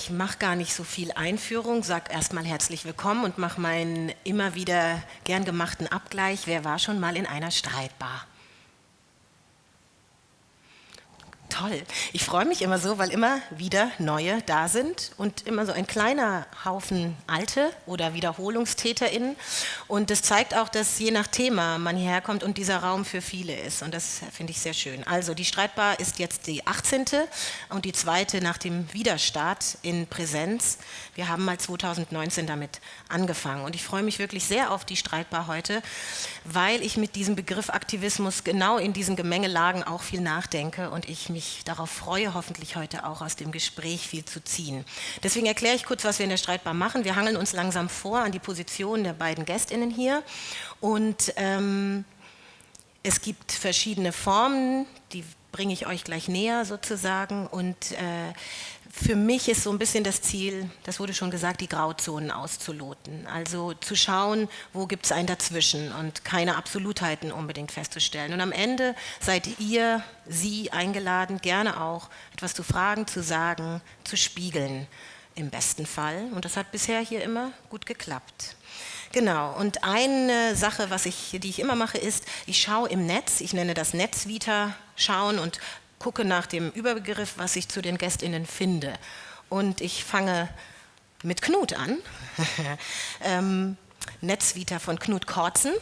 ich mache gar nicht so viel Einführung, sage erstmal herzlich willkommen und mache meinen immer wieder gern gemachten Abgleich. Wer war schon mal in einer Streitbar? Toll. Ich freue mich immer so, weil immer wieder neue da sind und immer so ein kleiner Haufen alte oder WiederholungstäterInnen. Und das zeigt auch, dass je nach Thema man hierher kommt und dieser Raum für viele ist. Und das finde ich sehr schön. Also die Streitbar ist jetzt die 18. und die zweite nach dem Widerstart in Präsenz. Wir haben mal 2019 damit angefangen. Und ich freue mich wirklich sehr auf die Streitbar heute, weil ich mit diesem Begriff Aktivismus genau in diesen Gemengelagen auch viel nachdenke und ich mich mich darauf freue, hoffentlich heute auch aus dem Gespräch viel zu ziehen. Deswegen erkläre ich kurz, was wir in der Streitbar machen. Wir hangeln uns langsam vor an die Position der beiden GästInnen hier und ähm, es gibt verschiedene Formen, die bringe ich euch gleich näher sozusagen und äh, für mich ist so ein bisschen das Ziel, das wurde schon gesagt, die Grauzonen auszuloten. Also zu schauen, wo gibt es ein Dazwischen und keine Absolutheiten unbedingt festzustellen. Und am Ende seid ihr, Sie eingeladen, gerne auch etwas zu fragen, zu sagen, zu spiegeln im besten Fall. Und das hat bisher hier immer gut geklappt. Genau, und eine Sache, was ich, die ich immer mache, ist, ich schaue im Netz, ich nenne das Netzvita schauen und gucke nach dem Überbegriff, was ich zu den GästInnen finde. Und ich fange mit Knut an. ähm, Netzvita von Knut Korzen.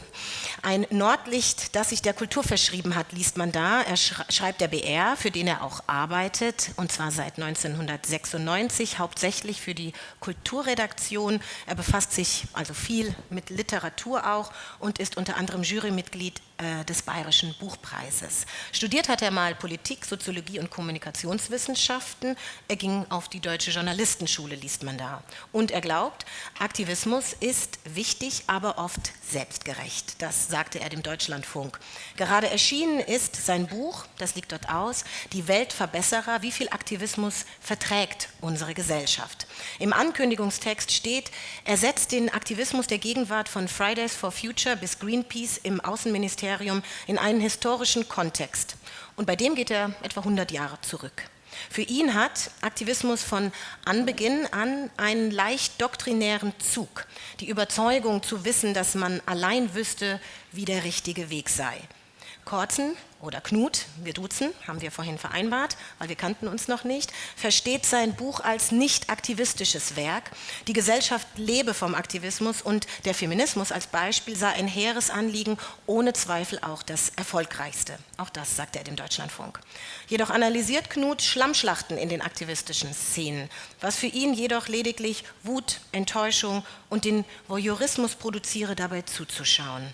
Ein Nordlicht, das sich der Kultur verschrieben hat, liest man da. Er schreibt der BR, für den er auch arbeitet, und zwar seit 1996, hauptsächlich für die Kulturredaktion. Er befasst sich also viel mit Literatur auch und ist unter anderem Jurymitglied äh, des Bayerischen Buchpreises. Studiert hat er mal Politik, Soziologie und Kommunikationswissenschaften. Er ging auf die Deutsche Journalistenschule, liest man da. Und er glaubt, Aktivismus ist wichtig, aber oft selbstgerecht. Das sagte er dem Deutschlandfunk. Gerade erschienen ist sein Buch, das liegt dort aus, Die Weltverbesserer, wie viel Aktivismus verträgt unsere Gesellschaft. Im Ankündigungstext steht, er setzt den Aktivismus der Gegenwart von Fridays for Future bis Greenpeace im Außenministerium Ministerium in einen historischen Kontext. Und bei dem geht er etwa 100 Jahre zurück. Für ihn hat Aktivismus von Anbeginn an einen leicht doktrinären Zug, die Überzeugung zu wissen, dass man allein wüsste, wie der richtige Weg sei. Korzen oder Knut, wir duzen, haben wir vorhin vereinbart, weil wir kannten uns noch nicht, versteht sein Buch als nicht aktivistisches Werk. Die Gesellschaft lebe vom Aktivismus und der Feminismus als Beispiel sei ein hehres Anliegen, ohne Zweifel auch das erfolgreichste. Auch das sagt er dem Deutschlandfunk. Jedoch analysiert Knut Schlammschlachten in den aktivistischen Szenen, was für ihn jedoch lediglich Wut, Enttäuschung und den Voyeurismus produziere, dabei zuzuschauen.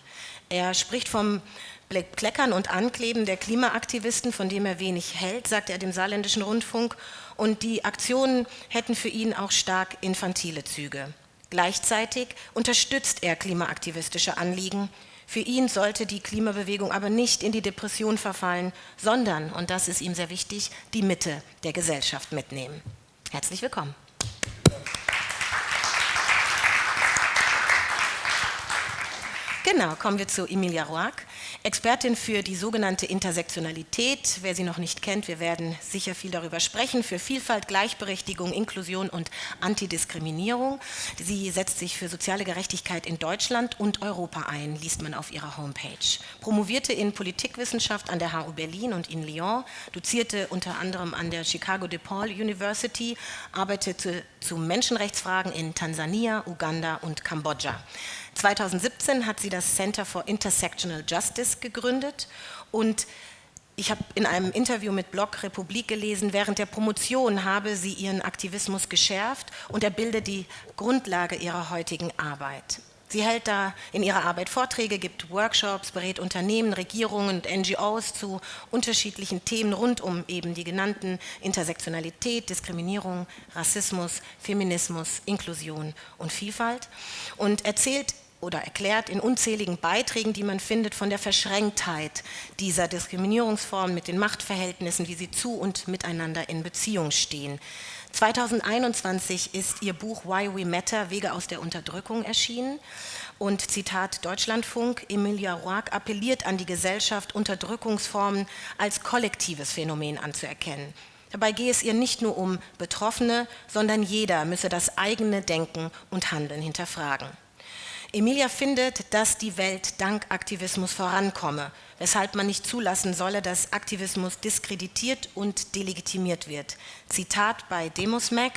Er spricht vom Kleckern und Ankleben der Klimaaktivisten, von dem er wenig hält, sagt er dem saarländischen Rundfunk, und die Aktionen hätten für ihn auch stark infantile Züge. Gleichzeitig unterstützt er klimaaktivistische Anliegen. Für ihn sollte die Klimabewegung aber nicht in die Depression verfallen, sondern, und das ist ihm sehr wichtig, die Mitte der Gesellschaft mitnehmen. Herzlich willkommen. Genau, kommen wir zu Emilia Roark. Expertin für die sogenannte Intersektionalität. Wer sie noch nicht kennt, wir werden sicher viel darüber sprechen, für Vielfalt, Gleichberechtigung, Inklusion und Antidiskriminierung. Sie setzt sich für soziale Gerechtigkeit in Deutschland und Europa ein, liest man auf ihrer Homepage. Promovierte in Politikwissenschaft an der HU Berlin und in Lyon, dozierte unter anderem an der Chicago DePaul University, arbeitete zu Menschenrechtsfragen in Tansania, Uganda und Kambodscha. 2017 hat sie das Center for Intersectional Justice gegründet und ich habe in einem Interview mit Blog Republik gelesen, während der Promotion habe sie ihren Aktivismus geschärft und er bilde die Grundlage ihrer heutigen Arbeit. Sie hält da in ihrer Arbeit Vorträge, gibt Workshops, berät Unternehmen, Regierungen und NGOs zu unterschiedlichen Themen rund um eben die genannten Intersektionalität, Diskriminierung, Rassismus, Feminismus, Inklusion und Vielfalt und erzählt oder erklärt in unzähligen Beiträgen, die man findet, von der Verschränktheit dieser Diskriminierungsform mit den Machtverhältnissen, wie sie zu und miteinander in Beziehung stehen. 2021 ist ihr Buch Why We Matter, Wege aus der Unterdrückung erschienen. Und Zitat Deutschlandfunk, Emilia Roark appelliert an die Gesellschaft, Unterdrückungsformen als kollektives Phänomen anzuerkennen. Dabei gehe es ihr nicht nur um Betroffene, sondern jeder müsse das eigene Denken und Handeln hinterfragen. Emilia findet, dass die Welt dank Aktivismus vorankomme, weshalb man nicht zulassen solle, dass Aktivismus diskreditiert und delegitimiert wird. Zitat bei Demosmac,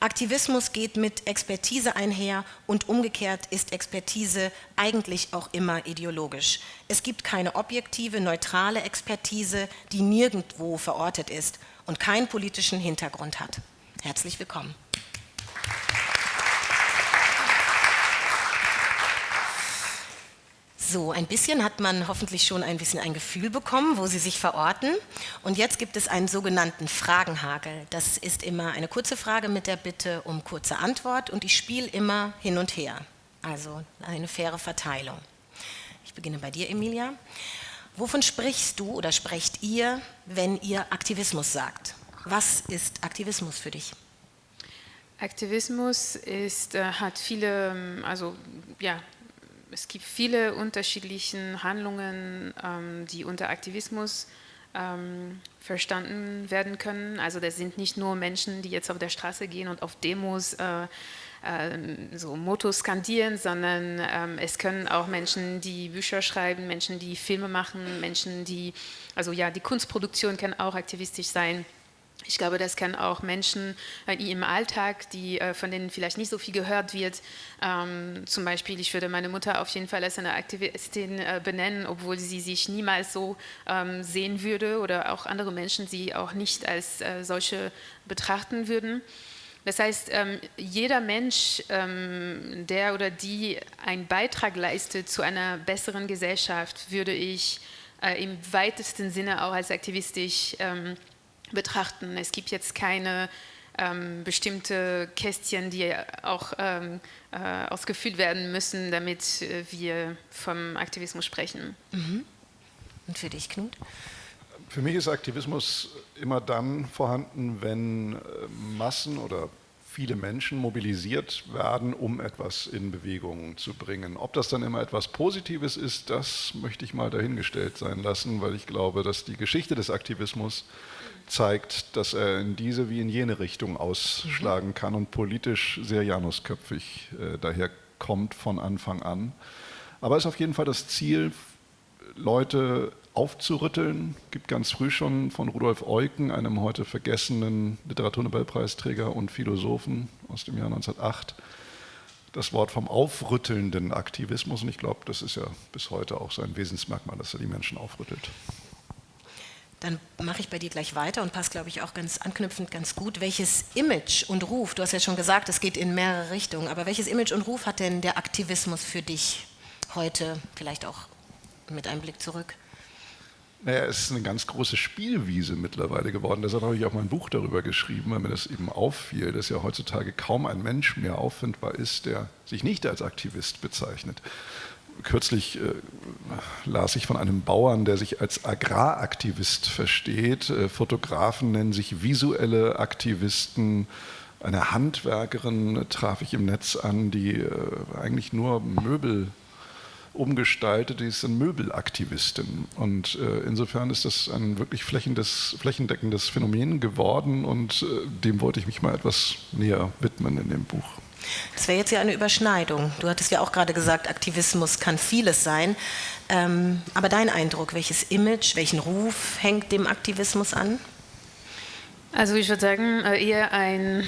Aktivismus geht mit Expertise einher und umgekehrt ist Expertise eigentlich auch immer ideologisch. Es gibt keine objektive, neutrale Expertise, die nirgendwo verortet ist und keinen politischen Hintergrund hat. Herzlich willkommen. So, ein bisschen hat man hoffentlich schon ein bisschen ein Gefühl bekommen, wo Sie sich verorten. Und jetzt gibt es einen sogenannten Fragenhagel. Das ist immer eine kurze Frage mit der Bitte um kurze Antwort und ich spiele immer hin und her. Also eine faire Verteilung. Ich beginne bei dir, Emilia. Wovon sprichst du oder sprecht ihr, wenn ihr Aktivismus sagt? Was ist Aktivismus für dich? Aktivismus ist, äh, hat viele, ähm, also ja, es gibt viele unterschiedliche Handlungen, ähm, die unter Aktivismus ähm, verstanden werden können. Also das sind nicht nur Menschen, die jetzt auf der Straße gehen und auf Demos äh, äh, so Mottos skandieren, sondern ähm, es können auch Menschen, die Bücher schreiben, Menschen, die Filme machen, Menschen, die, also ja, die Kunstproduktion kann auch aktivistisch sein. Ich glaube, das kann auch Menschen äh, im Alltag, die, äh, von denen vielleicht nicht so viel gehört wird, ähm, zum Beispiel, ich würde meine Mutter auf jeden Fall als eine Aktivistin äh, benennen, obwohl sie sich niemals so ähm, sehen würde oder auch andere Menschen sie auch nicht als äh, solche betrachten würden. Das heißt, ähm, jeder Mensch, ähm, der oder die einen Beitrag leistet zu einer besseren Gesellschaft, würde ich äh, im weitesten Sinne auch als aktivistisch ähm, betrachten. Es gibt jetzt keine ähm, bestimmte Kästchen, die auch ähm, äh, ausgefüllt werden müssen, damit äh, wir vom Aktivismus sprechen. Mhm. Und für dich, Knut? Für mich ist Aktivismus immer dann vorhanden, wenn äh, Massen oder viele Menschen mobilisiert werden, um etwas in Bewegung zu bringen. Ob das dann immer etwas Positives ist, das möchte ich mal dahingestellt sein lassen, weil ich glaube, dass die Geschichte des Aktivismus zeigt, dass er in diese wie in jene Richtung ausschlagen kann und politisch sehr janusköpfig äh, daher kommt von Anfang an. Aber es ist auf jeden Fall das Ziel, Leute aufzurütteln. Es gibt ganz früh schon von Rudolf Eucken, einem heute vergessenen Literaturnobelpreisträger und Philosophen aus dem Jahr 1908, das Wort vom aufrüttelnden Aktivismus. Und ich glaube, das ist ja bis heute auch sein Wesensmerkmal, dass er die Menschen aufrüttelt. Dann mache ich bei dir gleich weiter und passt, glaube ich, auch ganz anknüpfend ganz gut. Welches Image und Ruf, du hast ja schon gesagt, es geht in mehrere Richtungen, aber welches Image und Ruf hat denn der Aktivismus für dich heute, vielleicht auch mit einem Blick zurück? Naja, es ist eine ganz große Spielwiese mittlerweile geworden. Deshalb habe ich auch mein Buch darüber geschrieben, weil mir das eben auffiel, dass ja heutzutage kaum ein Mensch mehr auffindbar ist, der sich nicht als Aktivist bezeichnet. Kürzlich äh, las ich von einem Bauern, der sich als Agraraktivist versteht. Äh, Fotografen nennen sich visuelle Aktivisten. Eine Handwerkerin traf ich im Netz an, die äh, eigentlich nur Möbel umgestaltet, die ist eine Möbelaktivistin. Und äh, insofern ist das ein wirklich flächendeckendes Phänomen geworden und äh, dem wollte ich mich mal etwas näher widmen in dem Buch. Das wäre jetzt ja eine Überschneidung. Du hattest ja auch gerade gesagt, Aktivismus kann vieles sein. Ähm, aber dein Eindruck, welches Image, welchen Ruf hängt dem Aktivismus an? Also ich würde sagen, äh, eher ein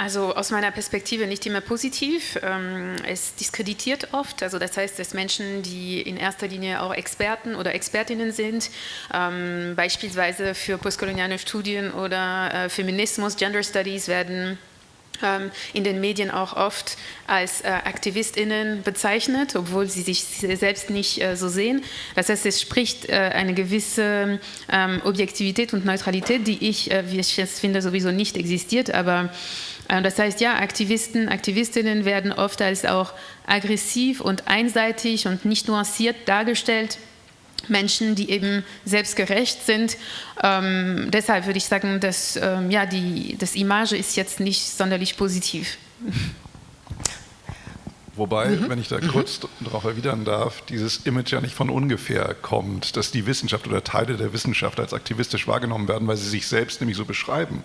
also aus meiner Perspektive nicht immer positiv. Ähm, es diskreditiert oft, also das heißt, dass Menschen, die in erster Linie auch Experten oder Expertinnen sind, ähm, beispielsweise für postkoloniale Studien oder äh, Feminismus, Gender Studies werden in den Medien auch oft als äh, AktivistInnen bezeichnet, obwohl sie sich selbst nicht äh, so sehen. Das heißt, es spricht eine gewisse Objektivität und Neutralität, die ich, wie ich es finde, sowieso nicht existiert, aber äh, das heißt, ja, Aktivisten, Aktivistinnen werden oft als auch aggressiv und einseitig und nicht nuanciert dargestellt. Menschen, die eben selbstgerecht sind. Ähm, deshalb würde ich sagen, dass ähm, ja, die, das Image ist jetzt nicht sonderlich positiv. Wobei, mhm. wenn ich da mhm. kurz darauf erwidern darf, dieses Image ja nicht von ungefähr kommt, dass die Wissenschaft oder Teile der Wissenschaft als aktivistisch wahrgenommen werden, weil sie sich selbst nämlich so beschreiben.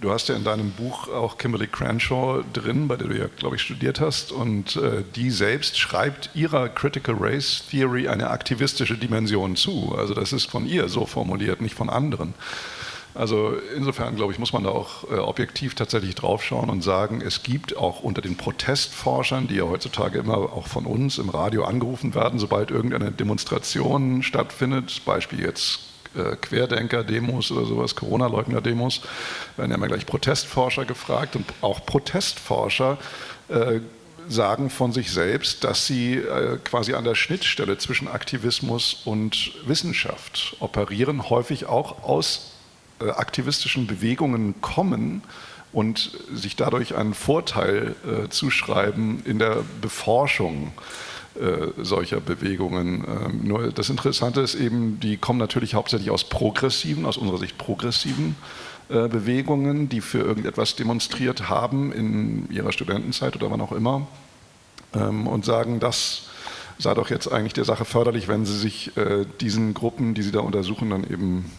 Du hast ja in deinem Buch auch Kimberly Crenshaw drin, bei der du ja, glaube ich, studiert hast. Und äh, die selbst schreibt ihrer Critical Race Theory eine aktivistische Dimension zu. Also das ist von ihr so formuliert, nicht von anderen. Also insofern, glaube ich, muss man da auch äh, objektiv tatsächlich draufschauen und sagen, es gibt auch unter den Protestforschern, die ja heutzutage immer auch von uns im Radio angerufen werden, sobald irgendeine Demonstration stattfindet, Beispiel jetzt äh, Querdenker-Demos oder sowas, Corona-Leugner-Demos, werden ja immer gleich Protestforscher gefragt und auch Protestforscher äh, sagen von sich selbst, dass sie äh, quasi an der Schnittstelle zwischen Aktivismus und Wissenschaft operieren, häufig auch aus aktivistischen Bewegungen kommen und sich dadurch einen Vorteil zuschreiben in der Beforschung solcher Bewegungen. Ähm, nur das Interessante ist eben, die kommen natürlich hauptsächlich aus progressiven, aus unserer Sicht progressiven äh, Bewegungen, die für irgendetwas demonstriert haben in ihrer Studentenzeit oder wann auch immer ähm, und sagen, das sei doch jetzt eigentlich der Sache förderlich, wenn sie sich äh, diesen Gruppen, die sie da untersuchen, dann eben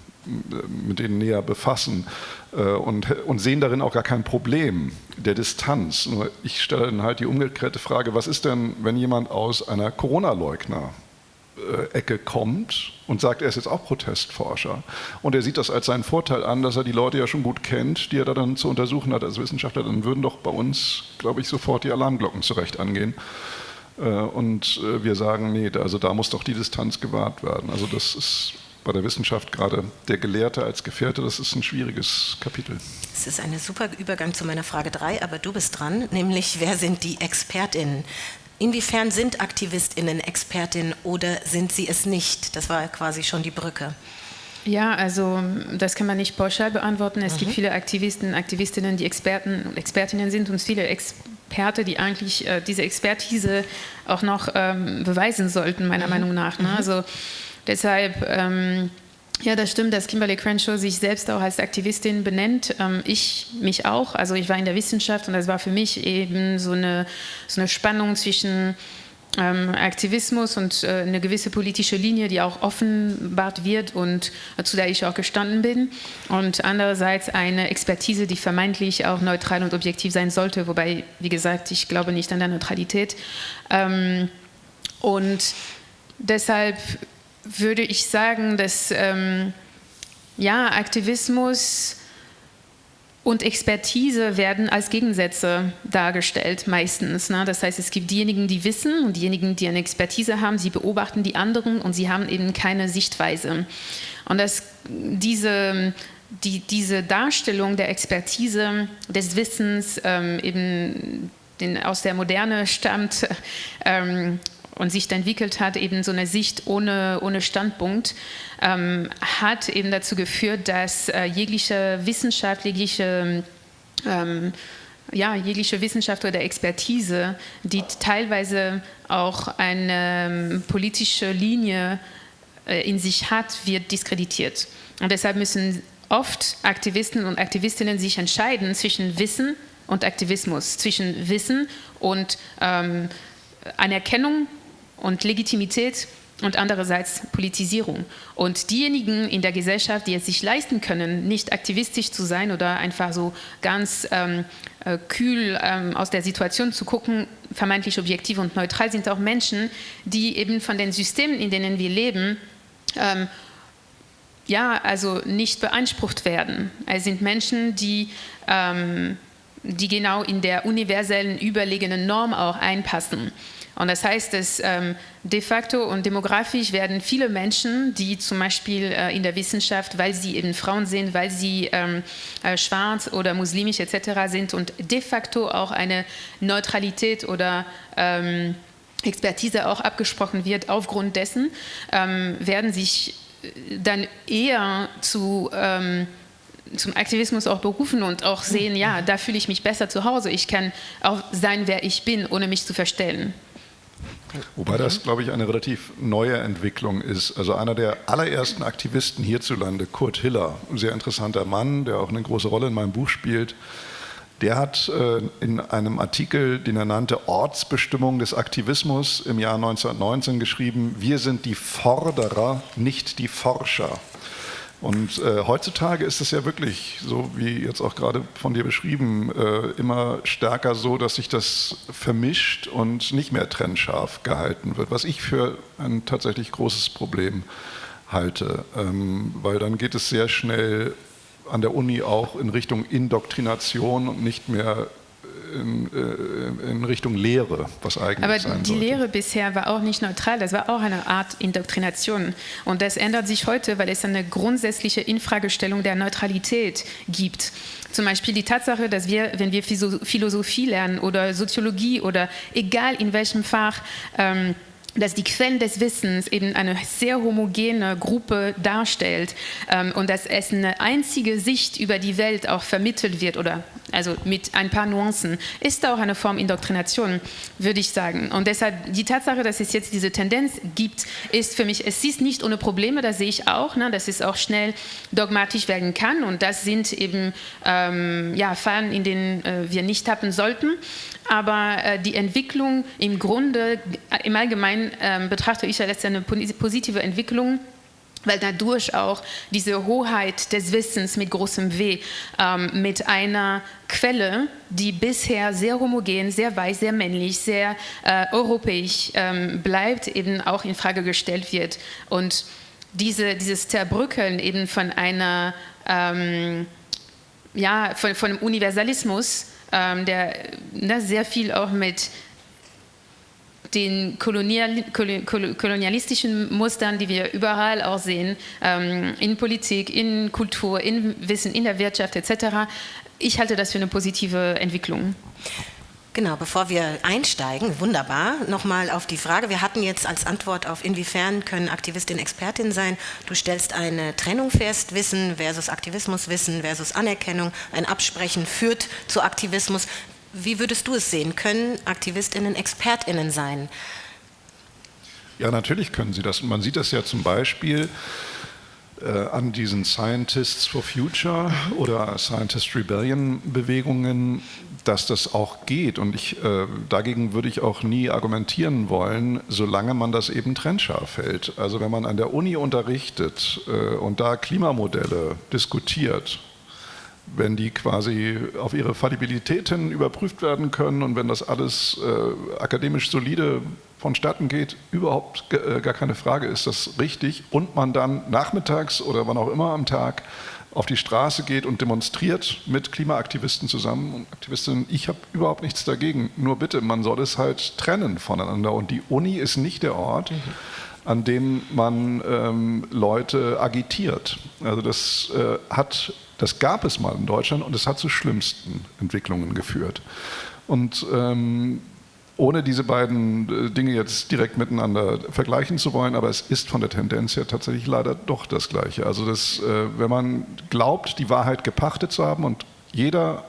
mit denen näher befassen äh, und, und sehen darin auch gar kein Problem der Distanz. Nur ich stelle dann halt die umgekehrte Frage, was ist denn, wenn jemand aus einer Corona-Leugner Ecke kommt und sagt, er ist jetzt auch Protestforscher. Und er sieht das als seinen Vorteil an, dass er die Leute ja schon gut kennt, die er da dann zu untersuchen hat als Wissenschaftler. Dann würden doch bei uns, glaube ich, sofort die Alarmglocken zurecht angehen. Äh, und äh, wir sagen, nee, also da muss doch die Distanz gewahrt werden. Also das ist bei der Wissenschaft gerade der Gelehrte als Gefährte, das ist ein schwieriges Kapitel. Es ist ein super Übergang zu meiner Frage 3, aber du bist dran, nämlich wer sind die ExpertInnen? Inwiefern sind AktivistInnen Expertinnen oder sind sie es nicht? Das war quasi schon die Brücke. Ja, also das kann man nicht pauschal beantworten. Es mhm. gibt viele Aktivisten, Aktivistinnen, die Experten und Expertinnen sind und viele Experte, die eigentlich äh, diese Expertise auch noch ähm, beweisen sollten, meiner mhm. Meinung nach. Ne? Mhm. Also Deshalb, ähm, ja, das stimmt, dass Kimberly Crenshaw sich selbst auch als Aktivistin benennt. Ähm, ich mich auch. Also ich war in der Wissenschaft und das war für mich eben so eine, so eine Spannung zwischen ähm, Aktivismus und äh, eine gewisse politische Linie, die auch offenbart wird und äh, zu der ich auch gestanden bin. Und andererseits eine Expertise, die vermeintlich auch neutral und objektiv sein sollte, wobei, wie gesagt, ich glaube nicht an der Neutralität. Ähm, und deshalb würde ich sagen, dass ähm, ja, Aktivismus und Expertise werden als Gegensätze dargestellt meistens. Ne? Das heißt, es gibt diejenigen, die wissen und diejenigen, die eine Expertise haben, sie beobachten die anderen und sie haben eben keine Sichtweise. Und dass diese, die, diese Darstellung der Expertise, des Wissens ähm, eben den, aus der Moderne stammt, ähm, und sich entwickelt hat, eben so eine Sicht ohne, ohne Standpunkt, ähm, hat eben dazu geführt, dass äh, jegliche Wissenschaft, ähm, ja, jegliche Wissenschaft oder Expertise, die teilweise auch eine ähm, politische Linie äh, in sich hat, wird diskreditiert. Und deshalb müssen oft Aktivisten und Aktivistinnen sich entscheiden zwischen Wissen und Aktivismus, zwischen Wissen und ähm, Anerkennung und Legitimität und andererseits Politisierung. Und diejenigen in der Gesellschaft, die es sich leisten können, nicht aktivistisch zu sein oder einfach so ganz ähm, äh, kühl ähm, aus der Situation zu gucken, vermeintlich objektiv und neutral, sind auch Menschen, die eben von den Systemen, in denen wir leben, ähm, ja, also nicht beansprucht werden. Es sind Menschen, die ähm, die genau in der universellen überlegenen Norm auch einpassen. Und das heißt, dass ähm, de facto und demografisch werden viele Menschen, die zum Beispiel äh, in der Wissenschaft, weil sie eben Frauen sind, weil sie ähm, äh, schwarz oder muslimisch etc. sind und de facto auch eine Neutralität oder ähm, Expertise auch abgesprochen wird, aufgrund dessen ähm, werden sich äh, dann eher zu ähm, zum Aktivismus auch berufen und auch sehen, ja, da fühle ich mich besser zu Hause. Ich kann auch sein, wer ich bin, ohne mich zu verstellen. Wobei das, glaube ich, eine relativ neue Entwicklung ist. Also einer der allerersten Aktivisten hierzulande, Kurt Hiller, ein sehr interessanter Mann, der auch eine große Rolle in meinem Buch spielt, Der hat äh, in einem Artikel, den er nannte Ortsbestimmung des Aktivismus im Jahr 1919 geschrieben, wir sind die Forderer, nicht die Forscher. Und äh, heutzutage ist es ja wirklich, so wie jetzt auch gerade von dir beschrieben, äh, immer stärker so, dass sich das vermischt und nicht mehr trennscharf gehalten wird, was ich für ein tatsächlich großes Problem halte, ähm, weil dann geht es sehr schnell an der Uni auch in Richtung Indoktrination und nicht mehr in, äh, in, Richtung Lehre, was eigentlich Aber sein die sollte. Lehre bisher war auch nicht neutral, das war auch eine Art Indoktrination. Und das ändert sich heute, weil es eine grundsätzliche Infragestellung der Neutralität gibt. Zum Beispiel die Tatsache, dass wir, wenn wir Philosophie lernen oder Soziologie oder egal in welchem Fach, ähm, dass die Quellen des Wissens eben eine sehr homogene Gruppe darstellt ähm, und dass es eine einzige Sicht über die Welt auch vermittelt wird oder also mit ein paar Nuancen, ist auch eine Form Indoktrination, würde ich sagen. Und deshalb die Tatsache, dass es jetzt diese Tendenz gibt, ist für mich, es ist nicht ohne Probleme, das sehe ich auch, ne, dass es auch schnell dogmatisch werden kann und das sind eben ähm, ja, Fallen, in denen äh, wir nicht tappen sollten. Aber äh, die Entwicklung im Grunde, äh, im Allgemeinen äh, betrachte ich als eine positive Entwicklung, weil dadurch auch diese Hoheit des Wissens mit großem W, ähm, mit einer Quelle, die bisher sehr homogen, sehr weiß, sehr männlich, sehr äh, europäisch ähm, bleibt, eben auch in Frage gestellt wird. Und diese, dieses Zerbrückeln eben von einer, ähm, ja, von, von einem Universalismus, ähm, der ne, sehr viel auch mit den kolonial, kolonialistischen Mustern, die wir überall auch sehen, ähm, in Politik, in Kultur, in Wissen, in der Wirtschaft etc. Ich halte das für eine positive Entwicklung. Genau, bevor wir einsteigen, wunderbar, nochmal auf die Frage. Wir hatten jetzt als Antwort auf, inwiefern können Aktivistin Expertin sein. Du stellst eine Trennung fest, Wissen versus Aktivismus, Wissen versus Anerkennung. Ein Absprechen führt zu Aktivismus. Wie würdest du es sehen? Können Aktivistinnen Expertinnen sein? Ja, natürlich können sie das. Man sieht das ja zum Beispiel äh, an diesen Scientists for Future oder Scientist Rebellion Bewegungen, dass das auch geht. Und ich, äh, dagegen würde ich auch nie argumentieren wollen, solange man das eben trennscharf hält. Also wenn man an der Uni unterrichtet äh, und da Klimamodelle diskutiert, wenn die quasi auf ihre Fallibilität hin überprüft werden können und wenn das alles äh, akademisch solide vonstatten geht, überhaupt äh, gar keine Frage, ist das richtig und man dann nachmittags oder wann auch immer am Tag auf die Straße geht und demonstriert mit Klimaaktivisten zusammen und Aktivistinnen, ich habe überhaupt nichts dagegen. Nur bitte, man soll es halt trennen voneinander. Und die Uni ist nicht der Ort, mhm. an dem man ähm, Leute agitiert. Also das äh, hat, das gab es mal in Deutschland und es hat zu schlimmsten Entwicklungen geführt. Und ähm, ohne diese beiden äh, Dinge jetzt direkt miteinander vergleichen zu wollen, aber es ist von der Tendenz her tatsächlich leider doch das Gleiche. Also das, äh, wenn man glaubt, die Wahrheit gepachtet zu haben und jeder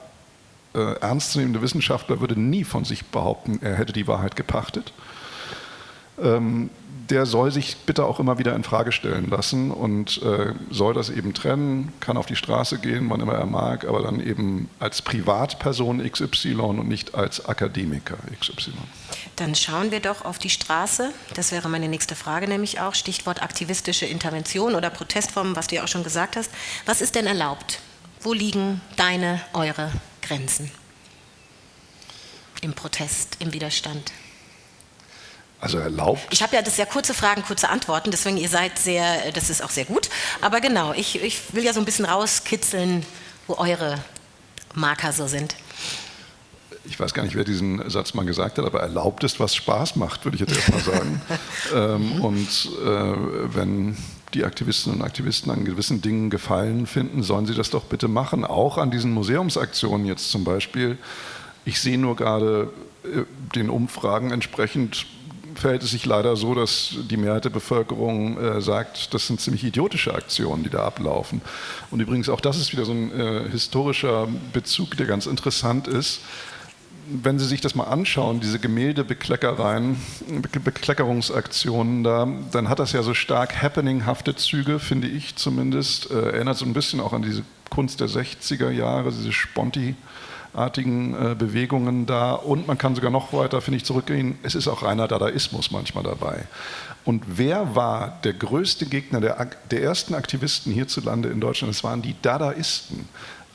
äh, ernstzunehmende Wissenschaftler würde nie von sich behaupten, er hätte die Wahrheit gepachtet, ähm, der soll sich bitte auch immer wieder in Frage stellen lassen und äh, soll das eben trennen, kann auf die Straße gehen, wann immer er mag, aber dann eben als Privatperson XY und nicht als Akademiker XY. Dann schauen wir doch auf die Straße. Das wäre meine nächste Frage nämlich auch. Stichwort aktivistische Intervention oder Protestformen, was du ja auch schon gesagt hast. Was ist denn erlaubt? Wo liegen deine, eure Grenzen im Protest, im Widerstand? Also erlaubt? Ich habe ja das ja kurze Fragen, kurze Antworten, deswegen ihr seid sehr, das ist auch sehr gut. Aber genau, ich, ich will ja so ein bisschen rauskitzeln, wo eure Marker so sind. Ich weiß gar nicht, wer diesen Satz mal gesagt hat, aber erlaubt ist, was Spaß macht, würde ich jetzt erstmal sagen. ähm, und äh, wenn die Aktivistinnen und Aktivisten an gewissen Dingen Gefallen finden, sollen sie das doch bitte machen. Auch an diesen Museumsaktionen jetzt zum Beispiel. Ich sehe nur gerade äh, den Umfragen entsprechend verhält es sich leider so, dass die Mehrheit der Bevölkerung äh, sagt, das sind ziemlich idiotische Aktionen, die da ablaufen. Und übrigens auch das ist wieder so ein äh, historischer Bezug, der ganz interessant ist. Wenn Sie sich das mal anschauen, diese Gemäldebekleckereien, Bekleckerungsaktionen da, dann hat das ja so stark happeninghafte Züge, finde ich zumindest. Äh, erinnert so ein bisschen auch an diese Kunst der 60er Jahre, diese Sponti. Artigen äh, Bewegungen da und man kann sogar noch weiter, finde ich, zurückgehen. Es ist auch reiner Dadaismus manchmal dabei. Und wer war der größte Gegner der, der ersten Aktivisten hierzulande in Deutschland? Es waren die Dadaisten.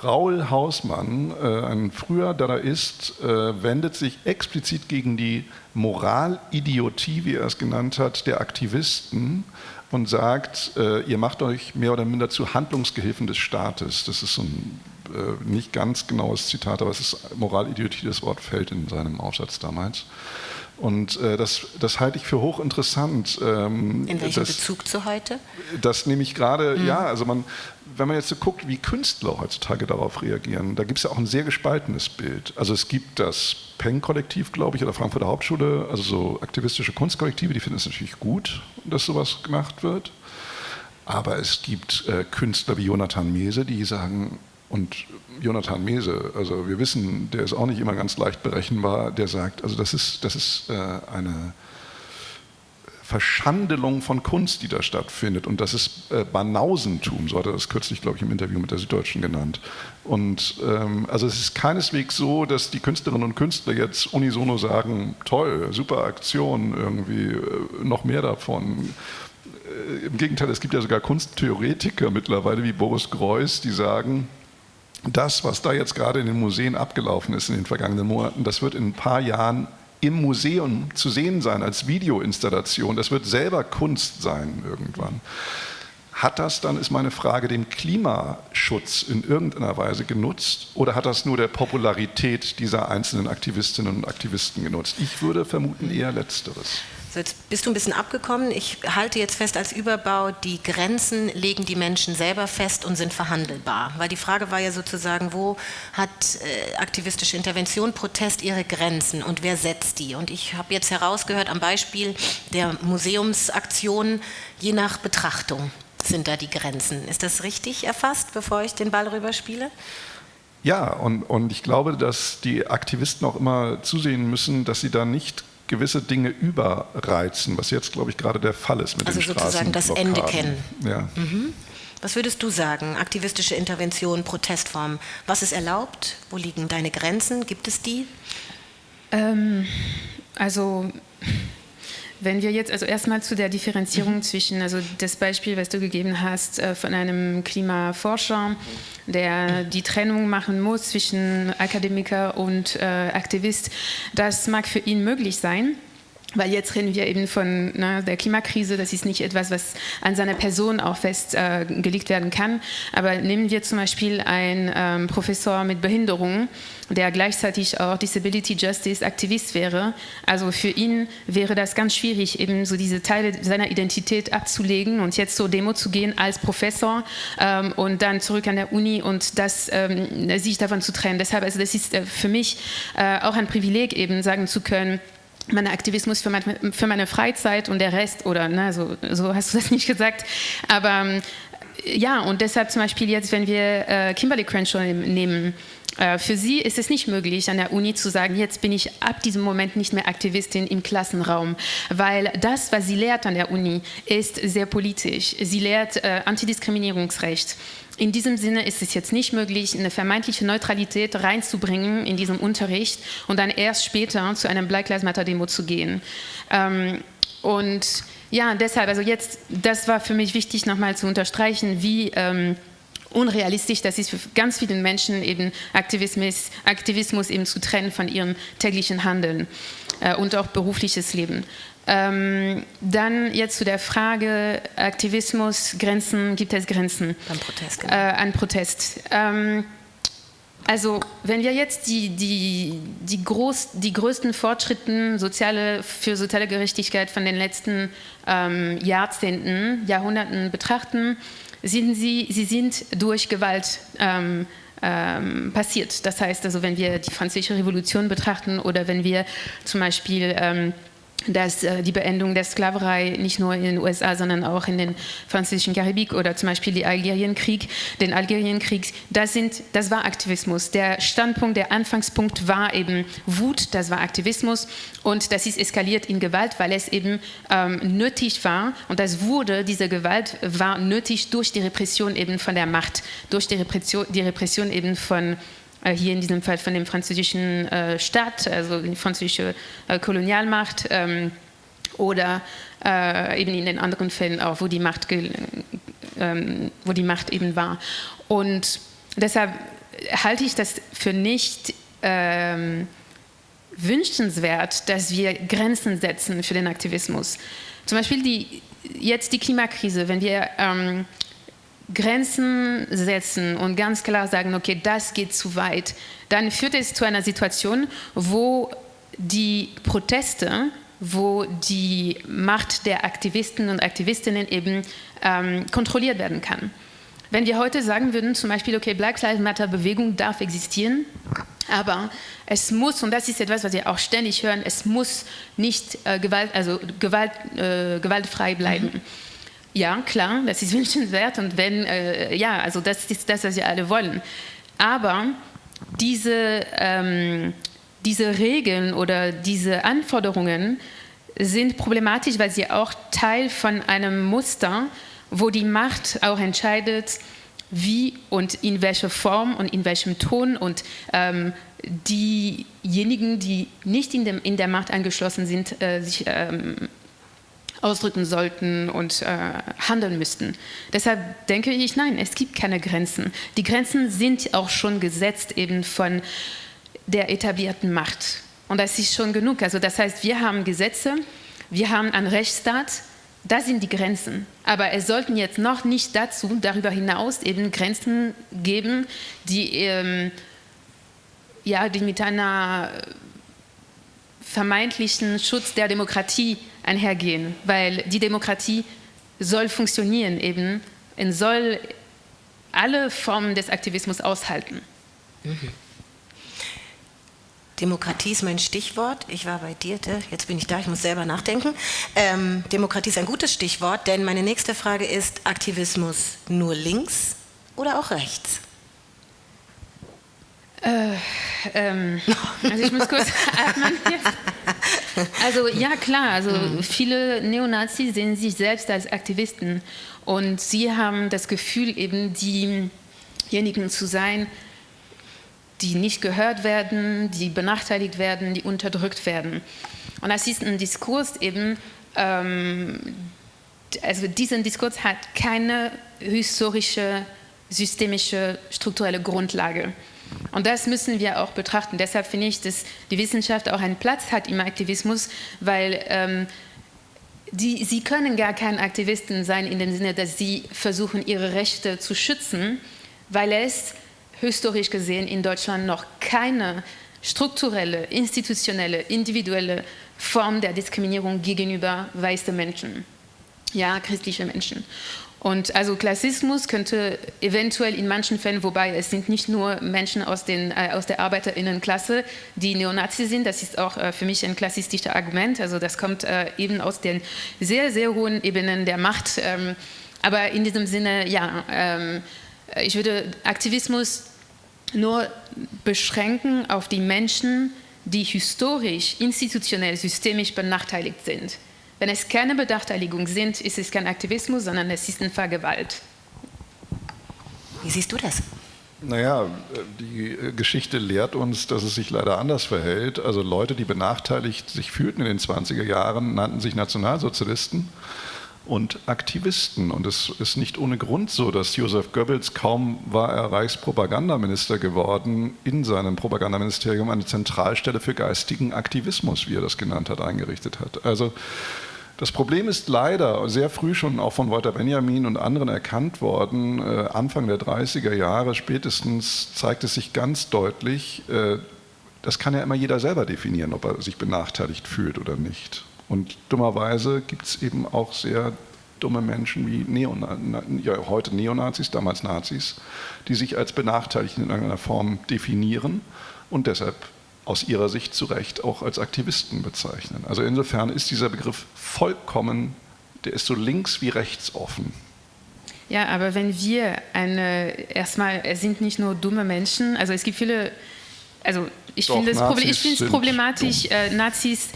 Raul Hausmann, äh, ein früher Dadaist, äh, wendet sich explizit gegen die Moralidiotie, wie er es genannt hat, der Aktivisten und sagt, äh, ihr macht euch mehr oder minder zu Handlungsgehilfen des Staates. Das ist so ein nicht ganz genaues Zitat, aber es ist Moralidiotie, das Wort fällt in seinem Aufsatz damals. Und äh, das, das halte ich für hochinteressant. Ähm, in welchem das, Bezug zu heute? Das nehme ich gerade, mhm. ja, also man, wenn man jetzt so guckt, wie Künstler heutzutage darauf reagieren, da gibt es ja auch ein sehr gespaltenes Bild. Also es gibt das Peng-Kollektiv, glaube ich, oder Frankfurter Hauptschule, also so aktivistische Kunstkollektive, die finden es natürlich gut, dass sowas gemacht wird. Aber es gibt äh, Künstler wie Jonathan Mese, die sagen, und Jonathan Mese, also wir wissen, der ist auch nicht immer ganz leicht berechenbar, der sagt, also das ist, das ist äh, eine Verschandelung von Kunst, die da stattfindet. Und das ist äh, Banausentum, so hat er das kürzlich, glaube ich, im Interview mit der Süddeutschen genannt. Und ähm, also es ist keineswegs so, dass die Künstlerinnen und Künstler jetzt unisono sagen, toll, super Aktion, irgendwie äh, noch mehr davon. Äh, Im Gegenteil, es gibt ja sogar Kunsttheoretiker mittlerweile wie Boris Greuß, die sagen, das, was da jetzt gerade in den Museen abgelaufen ist in den vergangenen Monaten, das wird in ein paar Jahren im Museum zu sehen sein als Videoinstallation. Das wird selber Kunst sein irgendwann. Hat das dann, ist meine Frage, dem Klimaschutz in irgendeiner Weise genutzt oder hat das nur der Popularität dieser einzelnen Aktivistinnen und Aktivisten genutzt? Ich würde vermuten eher letzteres. So, jetzt bist du ein bisschen abgekommen. Ich halte jetzt fest als Überbau, die Grenzen legen die Menschen selber fest und sind verhandelbar. Weil die Frage war ja sozusagen, wo hat äh, aktivistische Intervention, Protest ihre Grenzen und wer setzt die? Und ich habe jetzt herausgehört am Beispiel der Museumsaktion, je nach Betrachtung sind da die Grenzen. Ist das richtig erfasst, bevor ich den Ball rüberspiele? Ja, und, und ich glaube, dass die Aktivisten auch immer zusehen müssen, dass sie da nicht gewisse Dinge überreizen, was jetzt, glaube ich, gerade der Fall ist mit also den sozusagen das Ende kennen. Ja. Mhm. Was würdest du sagen? Aktivistische Intervention, Protestform. Was ist erlaubt? Wo liegen deine Grenzen? Gibt es die? Ähm, also wenn wir jetzt also erstmal zu der Differenzierung mhm. zwischen, also das Beispiel, was du gegeben hast, äh, von einem Klimaforscher, der die Trennung machen muss zwischen Akademiker und äh, Aktivist, das mag für ihn möglich sein. Weil jetzt reden wir eben von ne, der Klimakrise, das ist nicht etwas, was an seiner Person auch festgelegt äh, werden kann. Aber nehmen wir zum Beispiel einen ähm, Professor mit Behinderung, der gleichzeitig auch Disability Justice Aktivist wäre. Also für ihn wäre das ganz schwierig, eben so diese Teile seiner Identität abzulegen und jetzt zur Demo zu gehen als Professor ähm, und dann zurück an der Uni und das, ähm, sich davon zu trennen. Deshalb, also das ist äh, für mich äh, auch ein Privileg, eben sagen zu können, mein Aktivismus für, mein, für, meine Freizeit und der Rest, oder ne, so, so, hast du das nicht gesagt, aber ähm, ja, und deshalb zum Beispiel jetzt, wenn wir äh, Kimberly Crenshaw nehmen, äh, für sie ist es nicht möglich, an der Uni zu sagen, jetzt bin ich ab diesem Moment nicht mehr Aktivistin im Klassenraum, weil das, was sie lehrt an der Uni, ist sehr politisch. Sie lehrt äh, Antidiskriminierungsrecht. In diesem Sinne ist es jetzt nicht möglich, eine vermeintliche Neutralität reinzubringen in diesem Unterricht und dann erst später zu einem Black Lives Matter Demo zu gehen. Ähm, und ja, deshalb, also jetzt, das war für mich wichtig nochmal zu unterstreichen, wie ähm, unrealistisch das ist für ganz viele Menschen eben Aktivismus, Aktivismus eben zu trennen von ihrem täglichen Handeln äh, und auch berufliches Leben. Ähm, dann jetzt zu der Frage Aktivismus, Grenzen, gibt es Grenzen? Beim Protest. Genau. Äh, an Protest. Ähm, also wenn wir jetzt die, die, die, groß, die größten Fortschritte soziale, für soziale Gerechtigkeit von den letzten ähm, Jahrzehnten, Jahrhunderten betrachten, sind sie, sie sind durch Gewalt ähm, ähm, passiert. Das heißt also, wenn wir die Französische Revolution betrachten oder wenn wir zum Beispiel ähm, dass äh, die Beendung der Sklaverei nicht nur in den USA, sondern auch in den französischen Karibik oder zum Beispiel den Algerienkrieg, den Algerienkrieg, das, sind, das war Aktivismus. Der Standpunkt, der Anfangspunkt war eben Wut, das war Aktivismus. Und das ist eskaliert in Gewalt, weil es eben ähm, nötig war. Und das wurde, diese Gewalt war nötig durch die Repression eben von der Macht, durch die Repression, die Repression eben von hier in diesem Fall von dem französischen äh, Staat, also die französische äh, Kolonialmacht, ähm, oder äh, eben in den anderen Fällen auch, wo die Macht, ähm, wo die Macht eben war. Und deshalb halte ich das für nicht ähm, wünschenswert, dass wir Grenzen setzen für den Aktivismus. Zum Beispiel die, jetzt die Klimakrise, wenn wir ähm, Grenzen setzen und ganz klar sagen, okay, das geht zu weit, dann führt es zu einer Situation, wo die Proteste, wo die Macht der Aktivisten und Aktivistinnen eben ähm, kontrolliert werden kann. Wenn wir heute sagen würden, zum Beispiel, okay, Black Lives Matter Bewegung darf existieren, aber es muss, und das ist etwas, was wir auch ständig hören, es muss nicht äh, Gewalt, also Gewalt, äh, gewaltfrei bleiben. Mhm. Ja, klar, das ist wünschenswert und wenn, äh, ja, also das ist das, was wir alle wollen. Aber diese, ähm, diese Regeln oder diese Anforderungen sind problematisch, weil sie auch Teil von einem Muster wo die Macht auch entscheidet, wie und in welcher Form und in welchem Ton und ähm, diejenigen, die nicht in, dem, in, der Macht angeschlossen sind, äh, sich ähm, ausdrücken sollten und äh, handeln müssten. Deshalb denke ich, nein, es gibt keine Grenzen. Die Grenzen sind auch schon gesetzt eben von der etablierten Macht. Und das ist schon genug. Also das heißt, wir haben Gesetze, wir haben einen Rechtsstaat, das sind die Grenzen. Aber es sollten jetzt noch nicht dazu, darüber hinaus eben Grenzen geben, die, ähm, ja, die mit einer vermeintlichen Schutz der Demokratie einhergehen. Weil die Demokratie soll funktionieren eben und soll alle Formen des Aktivismus aushalten. Mhm. Demokratie ist mein Stichwort. Ich war bei dir, jetzt bin ich da, ich muss selber nachdenken. Ähm, Demokratie ist ein gutes Stichwort, denn meine nächste Frage ist, Aktivismus nur links oder auch rechts? Äh, ähm, also ich muss kurz atmen jetzt. Also ja klar, also mhm. viele Neonazis sehen sich selbst als Aktivisten und sie haben das Gefühl eben diejenigen zu sein, die nicht gehört werden, die benachteiligt werden, die unterdrückt werden. Und das ist ein Diskurs eben, ähm, also diesen Diskurs hat keine historische, systemische, strukturelle Grundlage. Und das müssen wir auch betrachten. Deshalb finde ich, dass die Wissenschaft auch einen Platz hat im Aktivismus, weil ähm, die, sie können gar kein Aktivisten sein in dem Sinne, dass sie versuchen, ihre Rechte zu schützen, weil es historisch gesehen in Deutschland noch keine strukturelle, institutionelle, individuelle Form der Diskriminierung gegenüber weißen Menschen, ja, christliche Menschen. Und also Klassismus könnte eventuell in manchen Fällen, wobei es sind nicht nur Menschen aus, den, äh, aus der Arbeiterinnenklasse, die Neonazi sind, das ist auch äh, für mich ein klassistisches Argument, also das kommt äh, eben aus den sehr, sehr hohen Ebenen der Macht. Ähm, aber in diesem Sinne, ja, ähm, ich würde Aktivismus nur beschränken auf die Menschen, die historisch, institutionell, systemisch benachteiligt sind. Wenn es keine Benachteiligung sind, ist es kein Aktivismus, sondern es ist eine Vergewalt. Wie siehst du das? Naja, die Geschichte lehrt uns, dass es sich leider anders verhält. Also Leute, die benachteiligt sich fühlten in den 20er Jahren, nannten sich Nationalsozialisten und Aktivisten. Und es ist nicht ohne Grund so, dass Josef Goebbels, kaum war er Reichspropagandaminister geworden, in seinem Propagandaministerium eine Zentralstelle für geistigen Aktivismus, wie er das genannt hat, eingerichtet hat. Also das Problem ist leider sehr früh schon auch von Walter Benjamin und anderen erkannt worden. Äh, Anfang der 30er Jahre spätestens zeigt es sich ganz deutlich, äh, das kann ja immer jeder selber definieren, ob er sich benachteiligt fühlt oder nicht. Und dummerweise gibt es eben auch sehr dumme Menschen wie Neona ja, heute Neonazis, damals Nazis, die sich als benachteiligt in irgendeiner Form definieren und deshalb aus ihrer Sicht zu Recht auch als Aktivisten bezeichnen. Also insofern ist dieser Begriff vollkommen, der ist so links wie rechts offen. Ja, aber wenn wir eine, erstmal, es sind nicht nur dumme Menschen, also es gibt viele, also ich finde es problematisch, äh, Nazis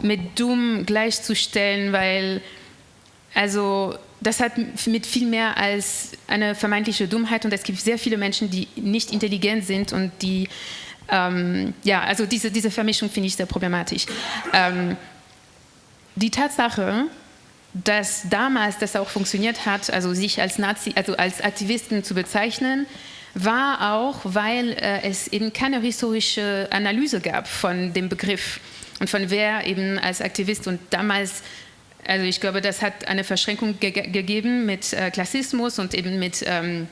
mit dumm gleichzustellen, weil also das hat mit viel mehr als eine vermeintliche Dummheit und es gibt sehr viele Menschen, die nicht intelligent sind und die, ähm, ja, also diese, diese Vermischung finde ich sehr problematisch. Ähm, die Tatsache, dass damals das auch funktioniert hat, also sich als Nazi, also als Aktivisten zu bezeichnen, war auch, weil äh, es eben keine historische Analyse gab von dem Begriff und von wer eben als Aktivist und damals also ich glaube, das hat eine Verschränkung ge gegeben mit äh, Klassismus und eben mit, ähm,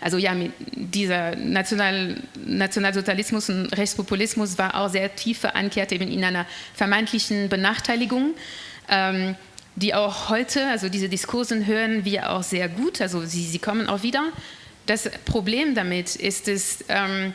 also ja, dieser National Nationalsozialismus und Rechtspopulismus war auch sehr tief verankert eben in einer vermeintlichen Benachteiligung. Ähm, die auch heute, also diese Diskursen hören wir auch sehr gut, also sie, sie kommen auch wieder. Das Problem damit ist es, ähm,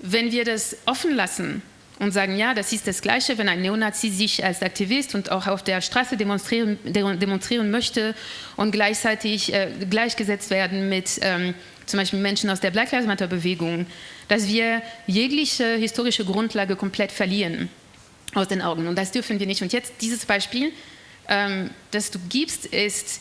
wenn wir das offen lassen, und sagen, ja, das ist das Gleiche, wenn ein Neonazi sich als Aktivist und auch auf der Straße demonstrieren, demonstrieren möchte und gleichzeitig äh, gleichgesetzt werden mit ähm, zum Beispiel Menschen aus der Black Lives Matter Bewegung, dass wir jegliche historische Grundlage komplett verlieren aus den Augen. Und das dürfen wir nicht. Und jetzt dieses Beispiel, ähm, das du gibst, ist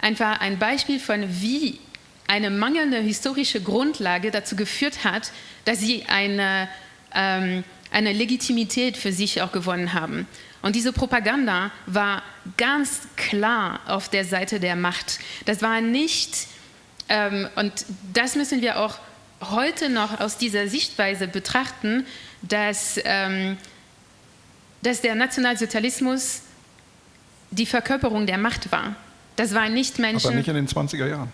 einfach ein Beispiel von, wie eine mangelnde historische Grundlage dazu geführt hat, dass sie eine ähm, eine Legitimität für sich auch gewonnen haben. Und diese Propaganda war ganz klar auf der Seite der Macht. Das war nicht, ähm, und das müssen wir auch heute noch aus dieser Sichtweise betrachten, dass, ähm, dass der Nationalsozialismus die Verkörperung der Macht war. Das waren nicht Menschen... Aber nicht in den 20er Jahren.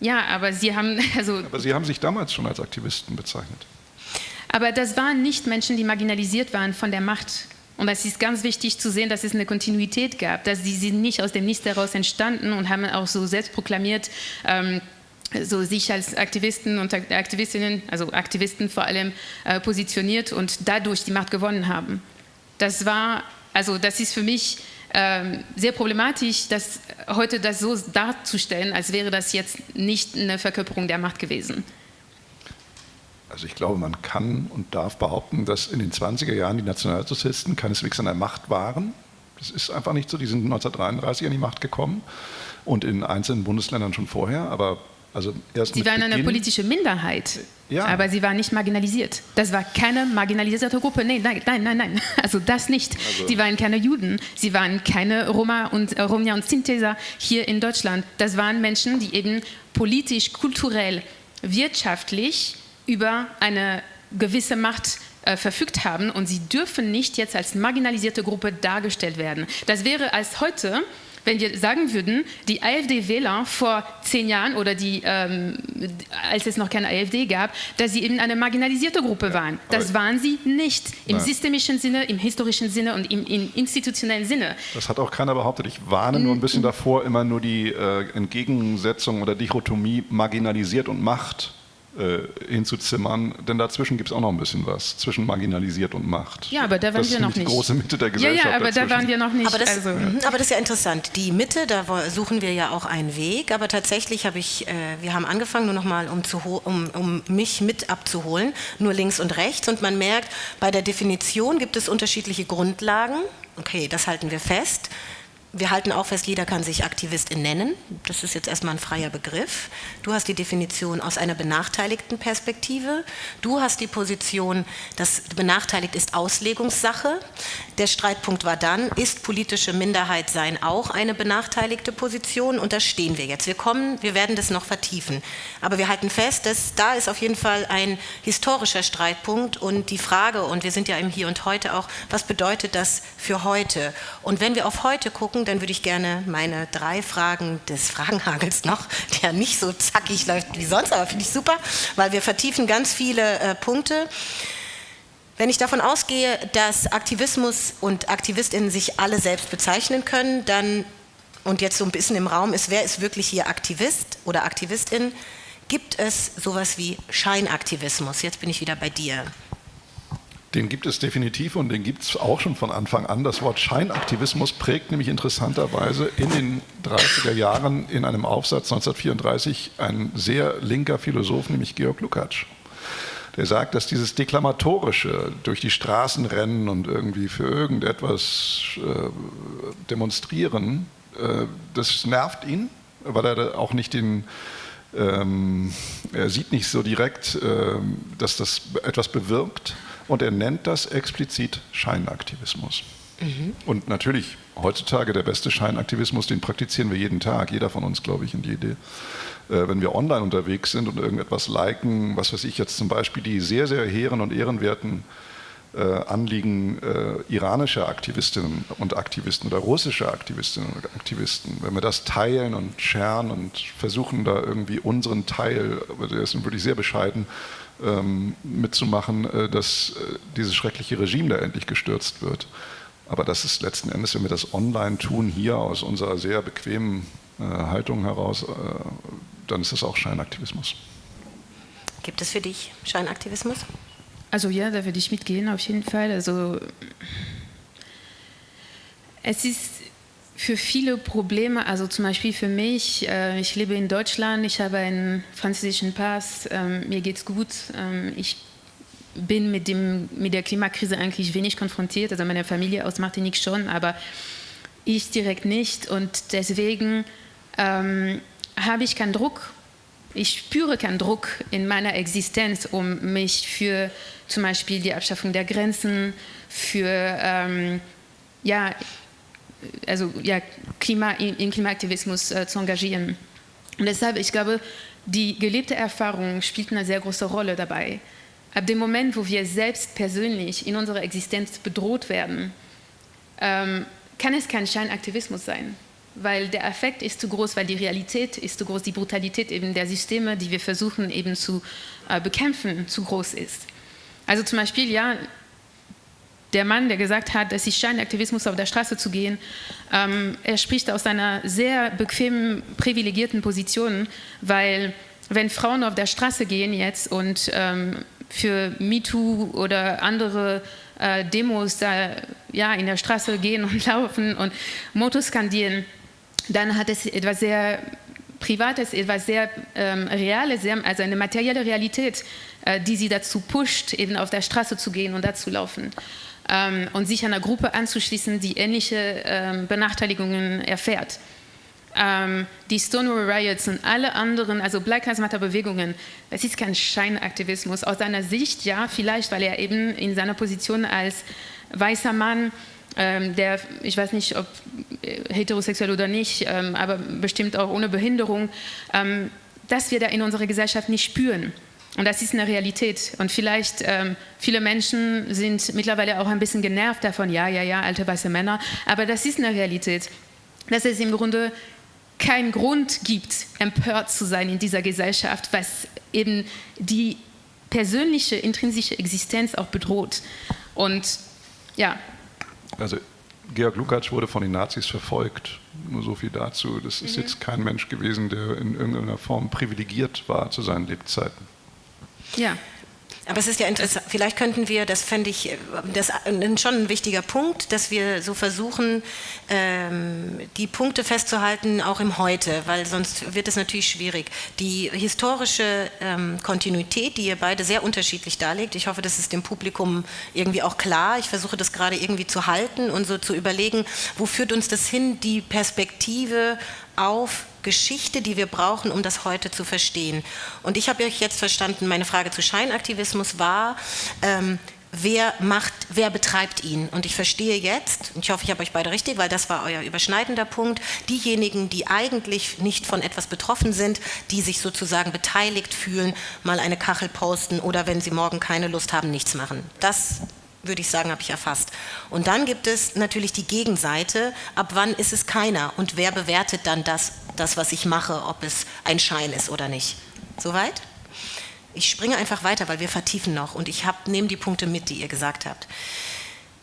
Ja, aber Sie haben... Also, aber Sie haben sich damals schon als Aktivisten bezeichnet. Aber das waren nicht Menschen, die marginalisiert waren von der Macht. Und es ist ganz wichtig zu sehen, dass es eine Kontinuität gab, dass sie nicht aus dem Nichts heraus entstanden und haben auch so selbst proklamiert, ähm, so sich als Aktivisten und Aktivistinnen, also Aktivisten vor allem, äh, positioniert und dadurch die Macht gewonnen haben. Das war, also das ist für mich ähm, sehr problematisch, das heute das so darzustellen, als wäre das jetzt nicht eine Verkörperung der Macht gewesen. Also ich glaube, man kann und darf behaupten, dass in den 20er Jahren die Nationalsozialisten keineswegs an der Macht waren. Das ist einfach nicht so. Die sind 1933 an die Macht gekommen und in einzelnen Bundesländern schon vorher. Aber also erst Sie waren eine politische Minderheit, ja. aber sie waren nicht marginalisiert. Das war keine marginalisierte Gruppe. Nein, nein, nein, nein, nein. Also das nicht. Also sie waren keine Juden, sie waren keine Roma und äh, Romja und Sinteser hier in Deutschland. Das waren Menschen, die eben politisch, kulturell, wirtschaftlich über eine gewisse Macht äh, verfügt haben und sie dürfen nicht jetzt als marginalisierte Gruppe dargestellt werden. Das wäre als heute, wenn wir sagen würden, die AfD-Wähler vor zehn Jahren oder die, ähm, als es noch keine AfD gab, dass sie eben eine marginalisierte Gruppe waren. Das waren sie nicht im Nein. systemischen Sinne, im historischen Sinne und im, im, institutionellen Sinne. Das hat auch keiner behauptet. Ich warne nur ein bisschen davor, immer nur die äh, Entgegensetzung oder Dichotomie marginalisiert und Macht hinzuzimmern, denn dazwischen gibt es auch noch ein bisschen was, zwischen marginalisiert und Macht. Ja, aber da waren das wir noch nicht. die große Mitte der Gesellschaft. Ja, ja, aber dazwischen. da waren wir noch nicht. Aber das, also. Mhm, aber das ist ja interessant. Die Mitte, da suchen wir ja auch einen Weg, aber tatsächlich habe ich, äh, wir haben angefangen, nur nochmal, um, um, um mich mit abzuholen, nur links und rechts und man merkt, bei der Definition gibt es unterschiedliche Grundlagen. Okay, das halten wir fest. Wir halten auch fest, jeder kann sich Aktivistin nennen. Das ist jetzt erstmal ein freier Begriff. Du hast die Definition aus einer benachteiligten Perspektive. Du hast die Position, dass benachteiligt ist Auslegungssache. Der Streitpunkt war dann, ist politische Minderheit sein auch eine benachteiligte Position? Und da stehen wir jetzt. Wir kommen, wir werden das noch vertiefen. Aber wir halten fest, dass da ist auf jeden Fall ein historischer Streitpunkt und die Frage, und wir sind ja im Hier und Heute auch, was bedeutet das für heute? Und wenn wir auf heute gucken, dann würde ich gerne meine drei Fragen des Fragenhagels noch, der nicht so zackig läuft wie sonst, aber finde ich super, weil wir vertiefen ganz viele äh, Punkte. Wenn ich davon ausgehe, dass Aktivismus und Aktivistinnen sich alle selbst bezeichnen können, dann, und jetzt so ein bisschen im Raum ist, wer ist wirklich hier Aktivist oder Aktivistin, gibt es sowas wie Scheinaktivismus. Jetzt bin ich wieder bei dir. Den gibt es definitiv und den gibt es auch schon von Anfang an. Das Wort Scheinaktivismus prägt nämlich interessanterweise in den 30er Jahren in einem Aufsatz 1934 ein sehr linker Philosoph, nämlich Georg Lukács. Der sagt, dass dieses Deklamatorische durch die Straßen rennen und irgendwie für irgendetwas äh, demonstrieren, äh, das nervt ihn, weil er auch nicht den, ähm, er sieht nicht so direkt, äh, dass das etwas bewirkt und er nennt das explizit Scheinaktivismus. Mhm. Und natürlich, heutzutage der beste Scheinaktivismus, den praktizieren wir jeden Tag, jeder von uns, glaube ich, und jede. Äh, wenn wir online unterwegs sind und irgendetwas liken, was weiß ich jetzt zum Beispiel die sehr, sehr hehren und ehrenwerten äh, Anliegen äh, iranischer Aktivistinnen und Aktivisten oder russischer Aktivistinnen und Aktivisten, wenn wir das teilen und scheren und versuchen da irgendwie unseren Teil, aber der ist wirklich sehr bescheiden, ähm, mitzumachen, äh, dass äh, dieses schreckliche Regime da endlich gestürzt wird. Aber das ist letzten Endes, wenn wir das online tun, hier aus unserer sehr bequemen äh, Haltung heraus, dann ist das auch Scheinaktivismus. Gibt es für dich Scheinaktivismus? Also ja, da würde ich mitgehen auf jeden Fall. Also es ist für viele Probleme, also zum Beispiel für mich, äh, ich lebe in Deutschland, ich habe einen französischen Pass, äh, mir geht's gut, äh, ich bin mit, dem, mit der Klimakrise eigentlich wenig konfrontiert, also meine Familie aus Martinique schon, aber ich direkt nicht. Und deswegen ähm, habe ich keinen Druck, ich spüre keinen Druck in meiner Existenz, um mich für zum Beispiel die Abschaffung der Grenzen, für ähm, ja, also ja, Klima, im Klimaaktivismus äh, zu engagieren. Und deshalb, ich glaube, die gelebte Erfahrung spielt eine sehr große Rolle dabei. Ab dem Moment, wo wir selbst persönlich in unserer Existenz bedroht werden, ähm, kann es kein Scheinaktivismus sein, weil der Effekt ist zu groß, weil die Realität ist zu groß, die Brutalität eben der Systeme, die wir versuchen eben zu äh, bekämpfen, zu groß ist. Also zum Beispiel, ja, der Mann, der gesagt hat, es ist Scheinaktivismus auf der Straße zu gehen, ähm, er spricht aus einer sehr bequemen, privilegierten Position, weil wenn Frauen auf der Straße gehen jetzt und ähm, für MeToo oder andere äh, Demos da ja, in der Straße gehen und laufen und Motto skandieren, dann hat es etwas sehr Privates, etwas sehr ähm, Reales, also eine materielle Realität, äh, die sie dazu pusht, eben auf der Straße zu gehen und da zu laufen ähm, und sich einer Gruppe anzuschließen, die ähnliche ähm, Benachteiligungen erfährt. Ähm, die Stonewall Riots und alle anderen, also Black Lives Matter Bewegungen, das ist kein Scheinaktivismus. Aus seiner Sicht, ja, vielleicht, weil er eben in seiner Position als weißer Mann ähm, der, ich weiß nicht, ob äh, heterosexuell oder nicht, ähm, aber bestimmt auch ohne Behinderung, ähm, dass wir da in unserer Gesellschaft nicht spüren. Und das ist eine Realität. Und vielleicht, ähm, viele Menschen sind mittlerweile auch ein bisschen genervt davon, ja, ja, ja, alte weiße Männer. Aber das ist eine Realität. Dass es im Grunde keinen Grund gibt, empört zu sein in dieser Gesellschaft, was eben die persönliche, intrinsische Existenz auch bedroht. Und ja. Also Georg Lukács wurde von den Nazis verfolgt. Nur so viel dazu. Das ist mhm. jetzt kein Mensch gewesen, der in irgendeiner Form privilegiert war zu seinen Lebzeiten. Ja. Aber es ist ja interessant, vielleicht könnten wir, das fände ich das schon ein wichtiger Punkt, dass wir so versuchen, ähm, die Punkte festzuhalten, auch im Heute, weil sonst wird es natürlich schwierig. Die historische ähm, Kontinuität, die ihr beide sehr unterschiedlich darlegt, ich hoffe, das ist dem Publikum irgendwie auch klar. Ich versuche das gerade irgendwie zu halten und so zu überlegen, wo führt uns das hin, die Perspektive auf Geschichte, die wir brauchen, um das heute zu verstehen. Und ich habe euch jetzt verstanden, meine Frage zu Scheinaktivismus war, ähm, wer macht, wer betreibt ihn? Und ich verstehe jetzt, und ich hoffe, ich habe euch beide richtig, weil das war euer überschneidender Punkt, diejenigen, die eigentlich nicht von etwas betroffen sind, die sich sozusagen beteiligt fühlen, mal eine Kachel posten oder wenn sie morgen keine Lust haben, nichts machen. Das würde ich sagen, habe ich erfasst. Und dann gibt es natürlich die Gegenseite, ab wann ist es keiner und wer bewertet dann das, das was ich mache, ob es ein Schein ist oder nicht. Soweit? Ich springe einfach weiter, weil wir vertiefen noch und ich nehme die Punkte mit, die ihr gesagt habt.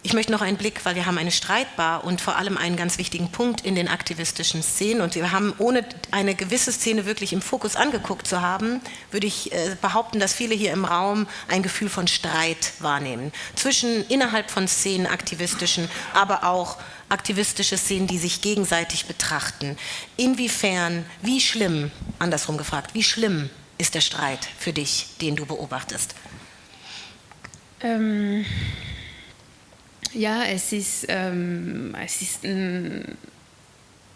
Ich möchte noch einen Blick, weil wir haben eine Streitbar und vor allem einen ganz wichtigen Punkt in den aktivistischen Szenen und wir haben, ohne eine gewisse Szene wirklich im Fokus angeguckt zu haben, würde ich äh, behaupten, dass viele hier im Raum ein Gefühl von Streit wahrnehmen. Zwischen innerhalb von Szenen aktivistischen, aber auch aktivistische Szenen, die sich gegenseitig betrachten. Inwiefern, wie schlimm, andersrum gefragt, wie schlimm ist der Streit für dich, den du beobachtest? Ähm ja, es ist, ähm, es ist ein,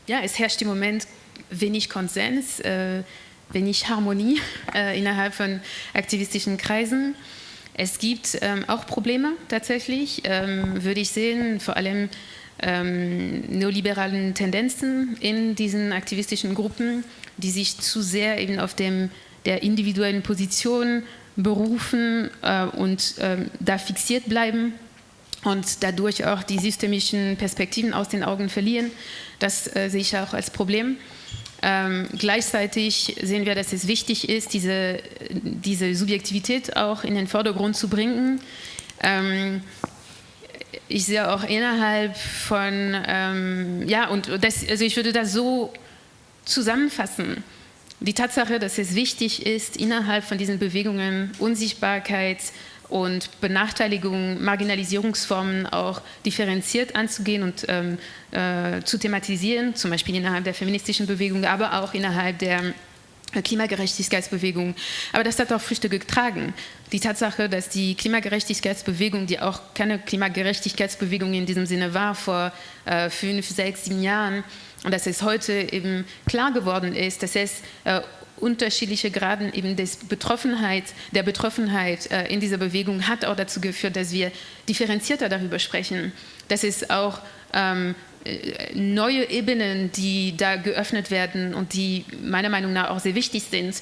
ja, es herrscht im Moment wenig Konsens, äh, wenig Harmonie äh, innerhalb von aktivistischen Kreisen. Es gibt ähm, auch Probleme tatsächlich, ähm, würde ich sehen, vor allem ähm, neoliberalen Tendenzen in diesen aktivistischen Gruppen, die sich zu sehr eben auf dem, der individuellen Position berufen äh, und äh, da fixiert bleiben und dadurch auch die systemischen Perspektiven aus den Augen verlieren. Das äh, sehe ich auch als Problem. Ähm, gleichzeitig sehen wir, dass es wichtig ist, diese, diese Subjektivität auch in den Vordergrund zu bringen. Ähm, ich sehe auch innerhalb von, ähm, ja, und das, also ich würde das so zusammenfassen. Die Tatsache, dass es wichtig ist, innerhalb von diesen Bewegungen Unsichtbarkeit, und Benachteiligung, Marginalisierungsformen auch differenziert anzugehen und ähm, äh, zu thematisieren, zum Beispiel innerhalb der feministischen Bewegung, aber auch innerhalb der Klimagerechtigkeitsbewegung. Aber das hat auch Früchte getragen. Die Tatsache, dass die Klimagerechtigkeitsbewegung, die auch keine Klimagerechtigkeitsbewegung in diesem Sinne war vor äh, fünf, sechs, sieben Jahren, und dass es heute eben klar geworden ist, dass es äh, unterschiedliche Graden eben des Betroffenheit, der Betroffenheit äh, in dieser Bewegung hat auch dazu geführt, dass wir differenzierter darüber sprechen. Dass es auch ähm, äh, neue Ebenen, die da geöffnet werden und die meiner Meinung nach auch sehr wichtig sind,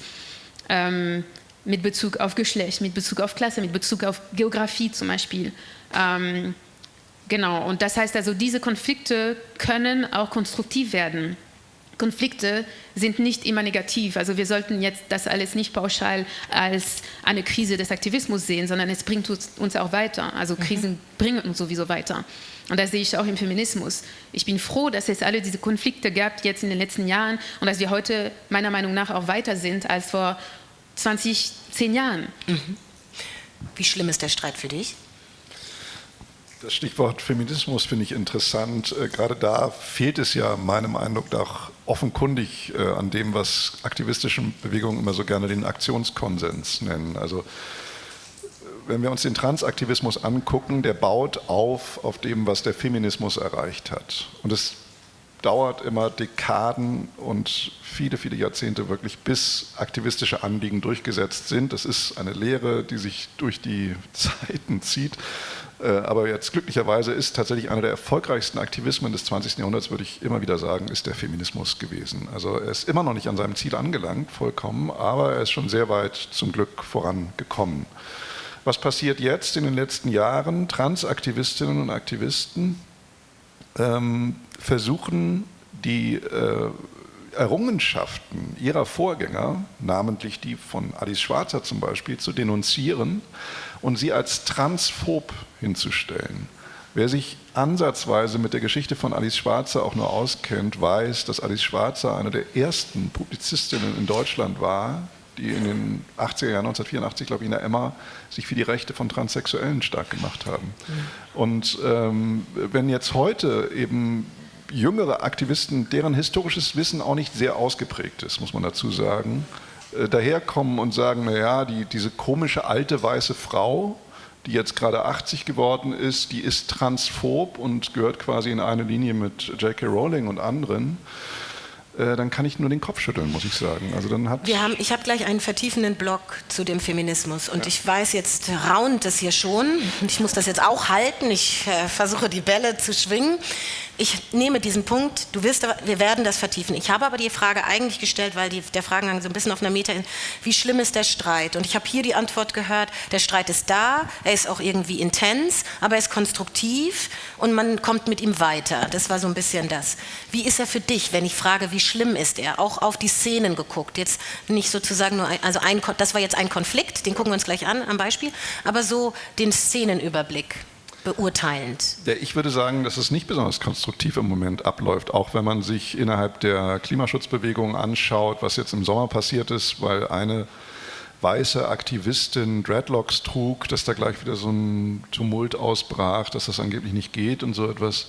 ähm, mit Bezug auf Geschlecht, mit Bezug auf Klasse, mit Bezug auf Geografie zum Beispiel. Ähm, genau, und das heißt also, diese Konflikte können auch konstruktiv werden. Konflikte sind nicht immer negativ. Also wir sollten jetzt das alles nicht pauschal als eine Krise des Aktivismus sehen, sondern es bringt uns auch weiter. Also mhm. Krisen mhm. bringen uns sowieso weiter. Und das sehe ich auch im Feminismus. Ich bin froh, dass es alle diese Konflikte gab jetzt in den letzten Jahren und dass wir heute meiner Meinung nach auch weiter sind als vor 20, 10 Jahren. Mhm. Wie schlimm ist der Streit für dich? Das Stichwort Feminismus finde ich interessant. Äh, gerade da fehlt es ja meinem Eindruck nach offenkundig äh, an dem, was aktivistische Bewegungen immer so gerne den Aktionskonsens nennen. Also wenn wir uns den Transaktivismus angucken, der baut auf auf dem, was der Feminismus erreicht hat. Und es dauert immer Dekaden und viele, viele Jahrzehnte wirklich, bis aktivistische Anliegen durchgesetzt sind. Das ist eine Lehre, die sich durch die Zeiten zieht. Äh, aber jetzt glücklicherweise ist tatsächlich einer der erfolgreichsten Aktivismen des 20. Jahrhunderts, würde ich immer wieder sagen, ist der Feminismus gewesen. Also er ist immer noch nicht an seinem Ziel angelangt, vollkommen, aber er ist schon sehr weit zum Glück vorangekommen. Was passiert jetzt in den letzten Jahren? Transaktivistinnen und Aktivisten ähm, versuchen, die äh, Errungenschaften ihrer Vorgänger, namentlich die von Alice Schwarzer zum Beispiel, zu denunzieren und sie als transphob hinzustellen. Wer sich ansatzweise mit der Geschichte von Alice Schwarzer auch nur auskennt, weiß, dass Alice Schwarzer eine der ersten Publizistinnen in Deutschland war, die in den 80er Jahren, 1984, glaube ich, in der Emma sich für die Rechte von Transsexuellen stark gemacht haben. Mhm. Und ähm, wenn jetzt heute eben jüngere Aktivisten, deren historisches Wissen auch nicht sehr ausgeprägt ist, muss man dazu sagen, äh, daherkommen und sagen, naja, die, diese komische alte weiße Frau, die jetzt gerade 80 geworden ist, die ist transphob und gehört quasi in eine Linie mit J.K. Rowling und anderen. Äh, dann kann ich nur den Kopf schütteln, muss ich sagen. Also dann hat Wir haben, ich habe gleich einen vertiefenden Blog zu dem Feminismus und ja. ich weiß, jetzt raunt es hier schon und ich muss das jetzt auch halten. Ich äh, versuche die Bälle zu schwingen ich nehme diesen Punkt, du wirst, wir werden das vertiefen. Ich habe aber die Frage eigentlich gestellt, weil die, der Fragengang so ein bisschen auf einer Meta ist, wie schlimm ist der Streit? Und ich habe hier die Antwort gehört, der Streit ist da, er ist auch irgendwie intens, aber er ist konstruktiv und man kommt mit ihm weiter. Das war so ein bisschen das. Wie ist er für dich, wenn ich frage, wie schlimm ist er? Auch auf die Szenen geguckt. Jetzt nicht sozusagen nur, ein, also ein, das war jetzt ein Konflikt, den gucken wir uns gleich an am Beispiel, aber so den Szenenüberblick beurteilend? Ich würde sagen, dass es nicht besonders konstruktiv im Moment abläuft, auch wenn man sich innerhalb der Klimaschutzbewegung anschaut, was jetzt im Sommer passiert ist, weil eine weiße Aktivistin Dreadlocks trug, dass da gleich wieder so ein Tumult ausbrach, dass das angeblich nicht geht und so etwas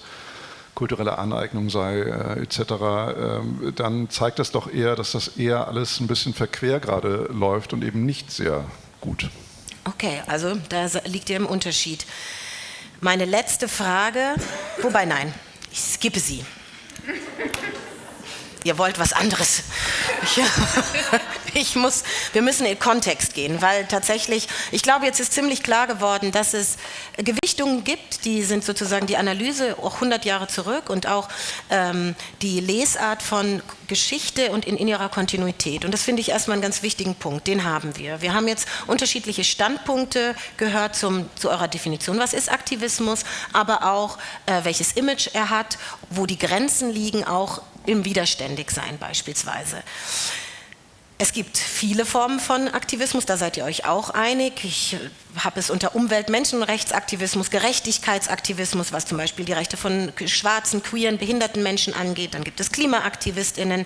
kulturelle Aneignung sei äh, etc., äh, dann zeigt das doch eher, dass das eher alles ein bisschen verquer gerade läuft und eben nicht sehr gut. Okay, also da liegt ja im Unterschied. Meine letzte Frage, wobei nein, ich skippe sie. ihr wollt was anderes. Ich, ich, muss, wir müssen in Kontext gehen, weil tatsächlich, ich glaube, jetzt ist ziemlich klar geworden, dass es Gewichtungen gibt, die sind sozusagen die Analyse auch 100 Jahre zurück und auch ähm, die Lesart von Geschichte und in, in ihrer Kontinuität. Und das finde ich erstmal einen ganz wichtigen Punkt, den haben wir. Wir haben jetzt unterschiedliche Standpunkte gehört zum, zu eurer Definition, was ist Aktivismus, aber auch äh, welches Image er hat, wo die Grenzen liegen, auch im Widerständigsein beispielsweise. Es gibt viele Formen von Aktivismus, da seid ihr euch auch einig. Ich habe es unter Umwelt-, Menschenrechtsaktivismus, Gerechtigkeitsaktivismus, was zum Beispiel die Rechte von schwarzen, queeren, behinderten Menschen angeht. Dann gibt es KlimaaktivistInnen.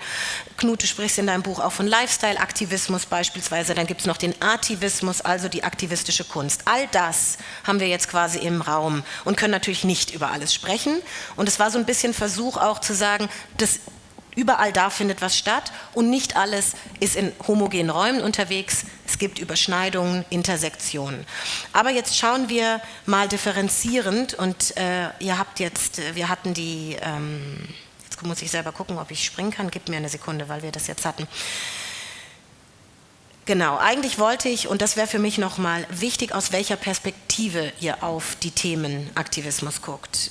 Knut, du sprichst in deinem Buch auch von Lifestyle-Aktivismus beispielsweise. Dann gibt es noch den Artivismus, also die aktivistische Kunst. All das haben wir jetzt quasi im Raum und können natürlich nicht über alles sprechen. Und es war so ein bisschen Versuch auch zu sagen, das Überall da findet was statt und nicht alles ist in homogenen Räumen unterwegs. Es gibt Überschneidungen, Intersektionen. Aber jetzt schauen wir mal differenzierend und äh, ihr habt jetzt, äh, wir hatten die, ähm, jetzt muss ich selber gucken, ob ich springen kann, gib mir eine Sekunde, weil wir das jetzt hatten. Genau, eigentlich wollte ich, und das wäre für mich nochmal wichtig, aus welcher Perspektive ihr auf die Themen Aktivismus guckt.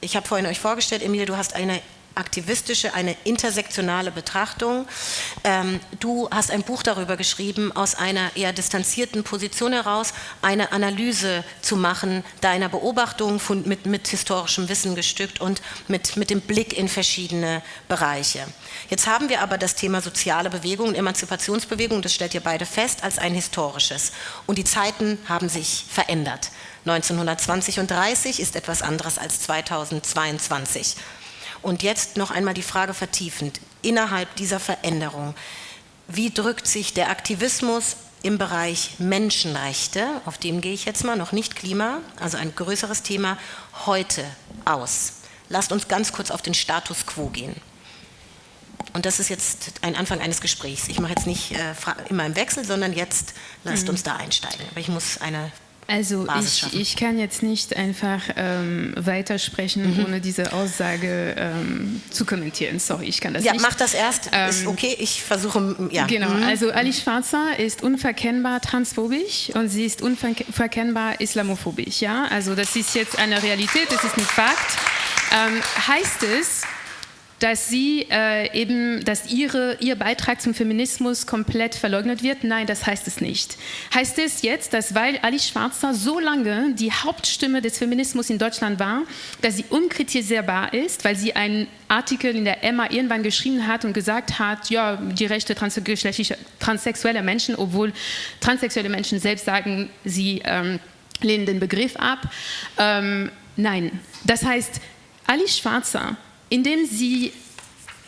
Ich habe vorhin euch vorgestellt, Emilie, du hast eine aktivistische, eine intersektionale Betrachtung. Ähm, du hast ein Buch darüber geschrieben, aus einer eher distanzierten Position heraus eine Analyse zu machen, deiner Beobachtung von, mit, mit historischem Wissen gestückt und mit, mit dem Blick in verschiedene Bereiche. Jetzt haben wir aber das Thema soziale Bewegung und Emanzipationsbewegung, das stellt ihr beide fest, als ein historisches. Und die Zeiten haben sich verändert. 1920 und 30 ist etwas anderes als 2022. Und jetzt noch einmal die Frage vertiefend, innerhalb dieser Veränderung, wie drückt sich der Aktivismus im Bereich Menschenrechte, auf dem gehe ich jetzt mal, noch nicht Klima, also ein größeres Thema, heute aus? Lasst uns ganz kurz auf den Status quo gehen. Und das ist jetzt ein Anfang eines Gesprächs. Ich mache jetzt nicht äh, immer im Wechsel, sondern jetzt lasst mhm. uns da einsteigen. Aber ich muss eine also ich, ich, kann jetzt nicht einfach ähm, weitersprechen, mhm. ohne diese Aussage ähm, zu kommentieren. Sorry, ich kann das ja, nicht. Ja, mach das erst. Ähm, ist okay, ich versuche, ja. Genau, mhm. also Ali Schwarzer ist unverkennbar transphobisch und sie ist unverkennbar islamophobisch. Ja? Also das ist jetzt eine Realität, das ist ein Fakt. Ähm, heißt es, dass sie äh, eben, dass ihre, ihr Beitrag zum Feminismus komplett verleugnet wird? Nein, das heißt es nicht. Heißt es jetzt, dass weil Alice Schwarzer so lange die Hauptstimme des Feminismus in Deutschland war, dass sie unkritisierbar ist, weil sie einen Artikel in der Emma irgendwann geschrieben hat und gesagt hat, ja, die Rechte transsexueller Menschen, obwohl transsexuelle Menschen selbst sagen, sie ähm, lehnen den Begriff ab. Ähm, nein, das heißt, Alice Schwarzer indem sie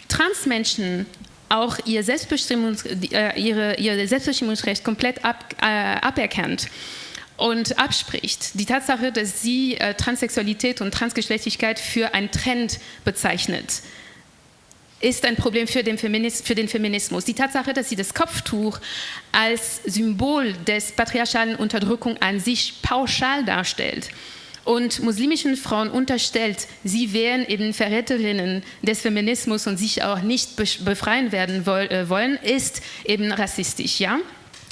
Transmenschen auch ihr, Selbstbestimmungs äh, ihre, ihr Selbstbestimmungsrecht komplett ab, äh, aberkennt und abspricht. Die Tatsache, dass sie äh, Transsexualität und Transgeschlechtlichkeit für einen Trend bezeichnet, ist ein Problem für den, für den, Feminismus. Die Tatsache, dass sie das Kopftuch als Symbol des patriarchalen Unterdrückung an sich pauschal darstellt, und muslimischen Frauen unterstellt, sie wären eben Verräterinnen des Feminismus und sich auch nicht befreien werden äh, wollen, ist eben rassistisch. Ja?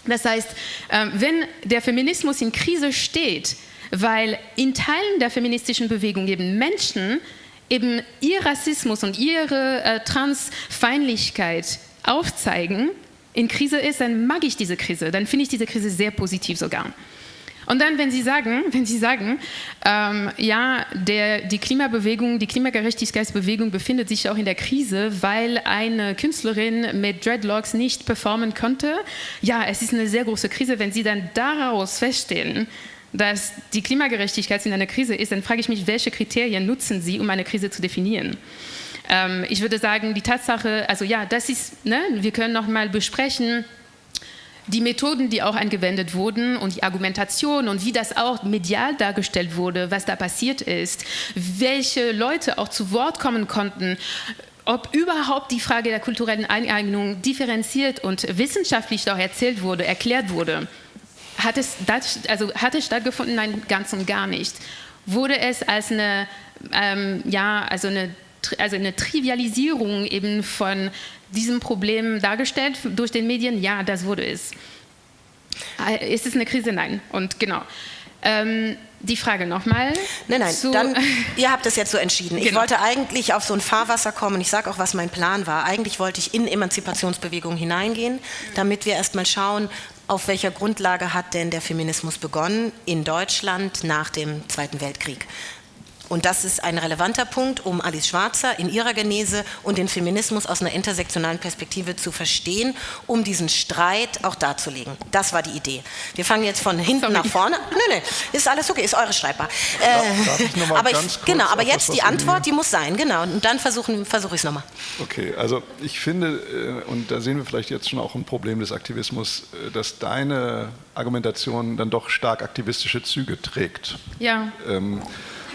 Das heißt, ähm, wenn der Feminismus in Krise steht, weil in Teilen der feministischen Bewegung eben Menschen eben ihr Rassismus und ihre äh, Transfeindlichkeit aufzeigen, in Krise ist, dann mag ich diese Krise, dann finde ich diese Krise sehr positiv sogar. Und dann, wenn Sie sagen, wenn Sie sagen ähm, ja, der, die Klimabewegung, die Klimagerechtigkeitsbewegung befindet sich auch in der Krise, weil eine Künstlerin mit Dreadlocks nicht performen konnte, ja, es ist eine sehr große Krise. Wenn Sie dann daraus feststellen, dass die Klimagerechtigkeit in einer Krise ist, dann frage ich mich, welche Kriterien nutzen Sie, um eine Krise zu definieren? Ähm, ich würde sagen, die Tatsache, also ja, das ist, ne, wir können noch mal besprechen, die Methoden, die auch angewendet wurden und die Argumentation und wie das auch medial dargestellt wurde, was da passiert ist, welche Leute auch zu Wort kommen konnten, ob überhaupt die Frage der kulturellen Eineignung differenziert und wissenschaftlich auch erzählt wurde, erklärt wurde. Hat es, also hat es stattgefunden? Nein, ganz und gar nicht. Wurde es als eine, ähm, ja, also eine also eine Trivialisierung eben von diesem Problem dargestellt durch den Medien? Ja, das wurde es. Äh, ist es eine Krise? Nein. Und genau. Ähm, die Frage nochmal. Nein, nein, dann, ihr habt es jetzt so entschieden. Genau. Ich wollte eigentlich auf so ein Fahrwasser kommen. Ich sage auch, was mein Plan war. Eigentlich wollte ich in Emanzipationsbewegungen hineingehen, damit wir erstmal schauen, auf welcher Grundlage hat denn der Feminismus begonnen in Deutschland nach dem Zweiten Weltkrieg. Und das ist ein relevanter Punkt, um Alice Schwarzer in ihrer Genese und den Feminismus aus einer intersektionalen Perspektive zu verstehen, um diesen Streit auch darzulegen. Das war die Idee. Wir fangen jetzt von hinten Sorry. nach vorne. Nein, nein, ist alles okay, ist eure schreibbar. Äh, aber ich, genau, aber jetzt die Antwort, die muss sein, genau. Und dann versuche versuch ich es nochmal. Okay, also ich finde, äh, und da sehen wir vielleicht jetzt schon auch ein Problem des Aktivismus, äh, dass deine Argumentation dann doch stark aktivistische Züge trägt. Ja. Ähm,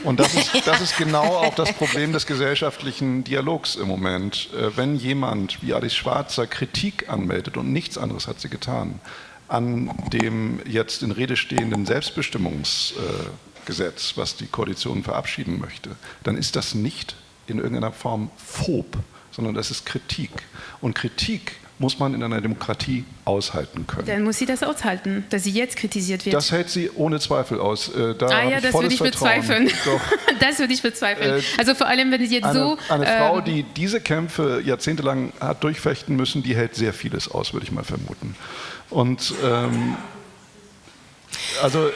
und das ist, das ist genau auch das Problem des gesellschaftlichen Dialogs im Moment. Äh, wenn jemand wie Alice Schwarzer Kritik anmeldet und nichts anderes hat sie getan, an dem jetzt in Rede stehenden Selbstbestimmungsgesetz, was die Koalition verabschieden möchte, dann ist das nicht in irgendeiner Form phob, sondern das ist Kritik. Und Kritik muss man in einer Demokratie aushalten können. Dann muss sie das aushalten, dass sie jetzt kritisiert wird. Das hält sie ohne Zweifel aus. Äh, da ah ja, das würde ich Vertrauen. bezweifeln. das würde ich bezweifeln. Äh, also vor allem, wenn sie jetzt eine, so... Eine Frau, ähm, die diese Kämpfe jahrzehntelang hat durchfechten müssen, die hält sehr vieles aus, würde ich mal vermuten. Und... Ähm, also,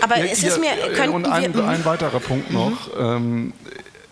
Aber ihr, es ist mir... Und ein, ein, weiterer Punkt noch. Mhm. Ähm,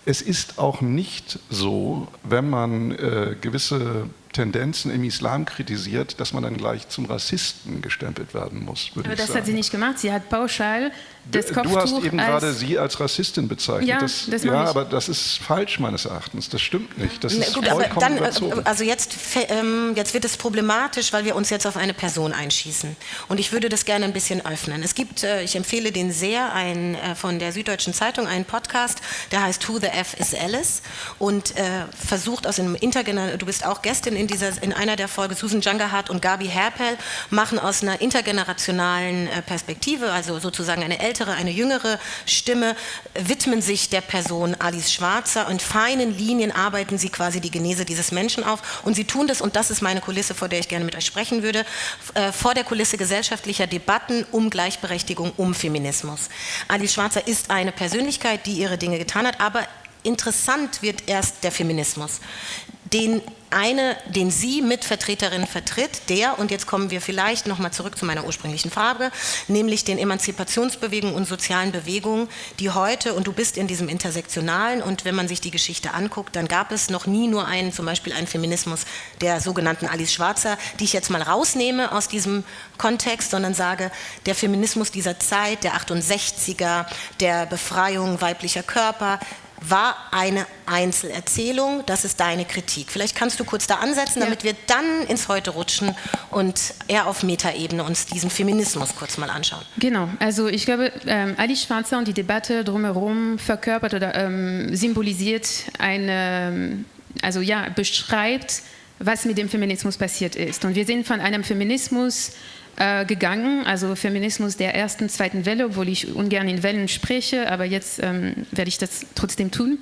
es ist auch nicht so, wenn man äh, gewisse Tendenzen im Islam kritisiert, dass man dann gleich zum Rassisten gestempelt werden muss. Aber das sagen. hat sie nicht gemacht. Sie hat pauschal das du, Kopftuch Du hast eben gerade sie als Rassistin bezeichnet. Ja, das, das ja aber das ist falsch meines Erachtens. Das stimmt nicht. Das ist Gut, vollkommen dann, überzogen. Also jetzt, ähm, jetzt wird es problematisch, weil wir uns jetzt auf eine Person einschießen. Und ich würde das gerne ein bisschen öffnen. Es gibt, äh, ich empfehle den sehr, ein, äh, von der Süddeutschen Zeitung einen Podcast, der heißt Who the F is Alice und äh, versucht aus einem intergenerationalen, du bist auch Gästin in, dieser, in einer der Folgen, Susan Jungerhardt und Gabi Herpel machen aus einer intergenerationalen äh, Perspektive, also sozusagen eine ältere, eine jüngere Stimme, widmen sich der Person Alice Schwarzer. Und feinen Linien arbeiten sie quasi die Genese dieses Menschen auf. Und sie tun das, und das ist meine Kulisse, vor der ich gerne mit euch sprechen würde, äh, vor der Kulisse gesellschaftlicher Debatten um Gleichberechtigung, um Feminismus. Alice Schwarzer ist eine Persönlichkeit, die ihre Dinge getan hat, aber interessant wird erst der Feminismus den eine, den Sie Mitvertreterin vertritt, der, und jetzt kommen wir vielleicht nochmal zurück zu meiner ursprünglichen Frage, nämlich den Emanzipationsbewegungen und sozialen Bewegungen, die heute, und du bist in diesem Intersektionalen, und wenn man sich die Geschichte anguckt, dann gab es noch nie nur einen, zum Beispiel einen Feminismus der sogenannten Alice Schwarzer, die ich jetzt mal rausnehme aus diesem Kontext, sondern sage, der Feminismus dieser Zeit, der 68er, der Befreiung weiblicher Körper, war eine Einzelerzählung, das ist deine Kritik. Vielleicht kannst du kurz da ansetzen, damit ja. wir dann ins Heute rutschen und eher auf Metaebene uns diesen Feminismus kurz mal anschauen. Genau, also ich glaube, ähm, Alice Schwarzer und die Debatte drumherum verkörpert oder ähm, symbolisiert eine, also ja, beschreibt, was mit dem Feminismus passiert ist. Und wir sind von einem Feminismus äh, gegangen, also Feminismus der ersten, zweiten Welle, obwohl ich ungern in Wellen spreche, aber jetzt ähm, werde ich das trotzdem tun.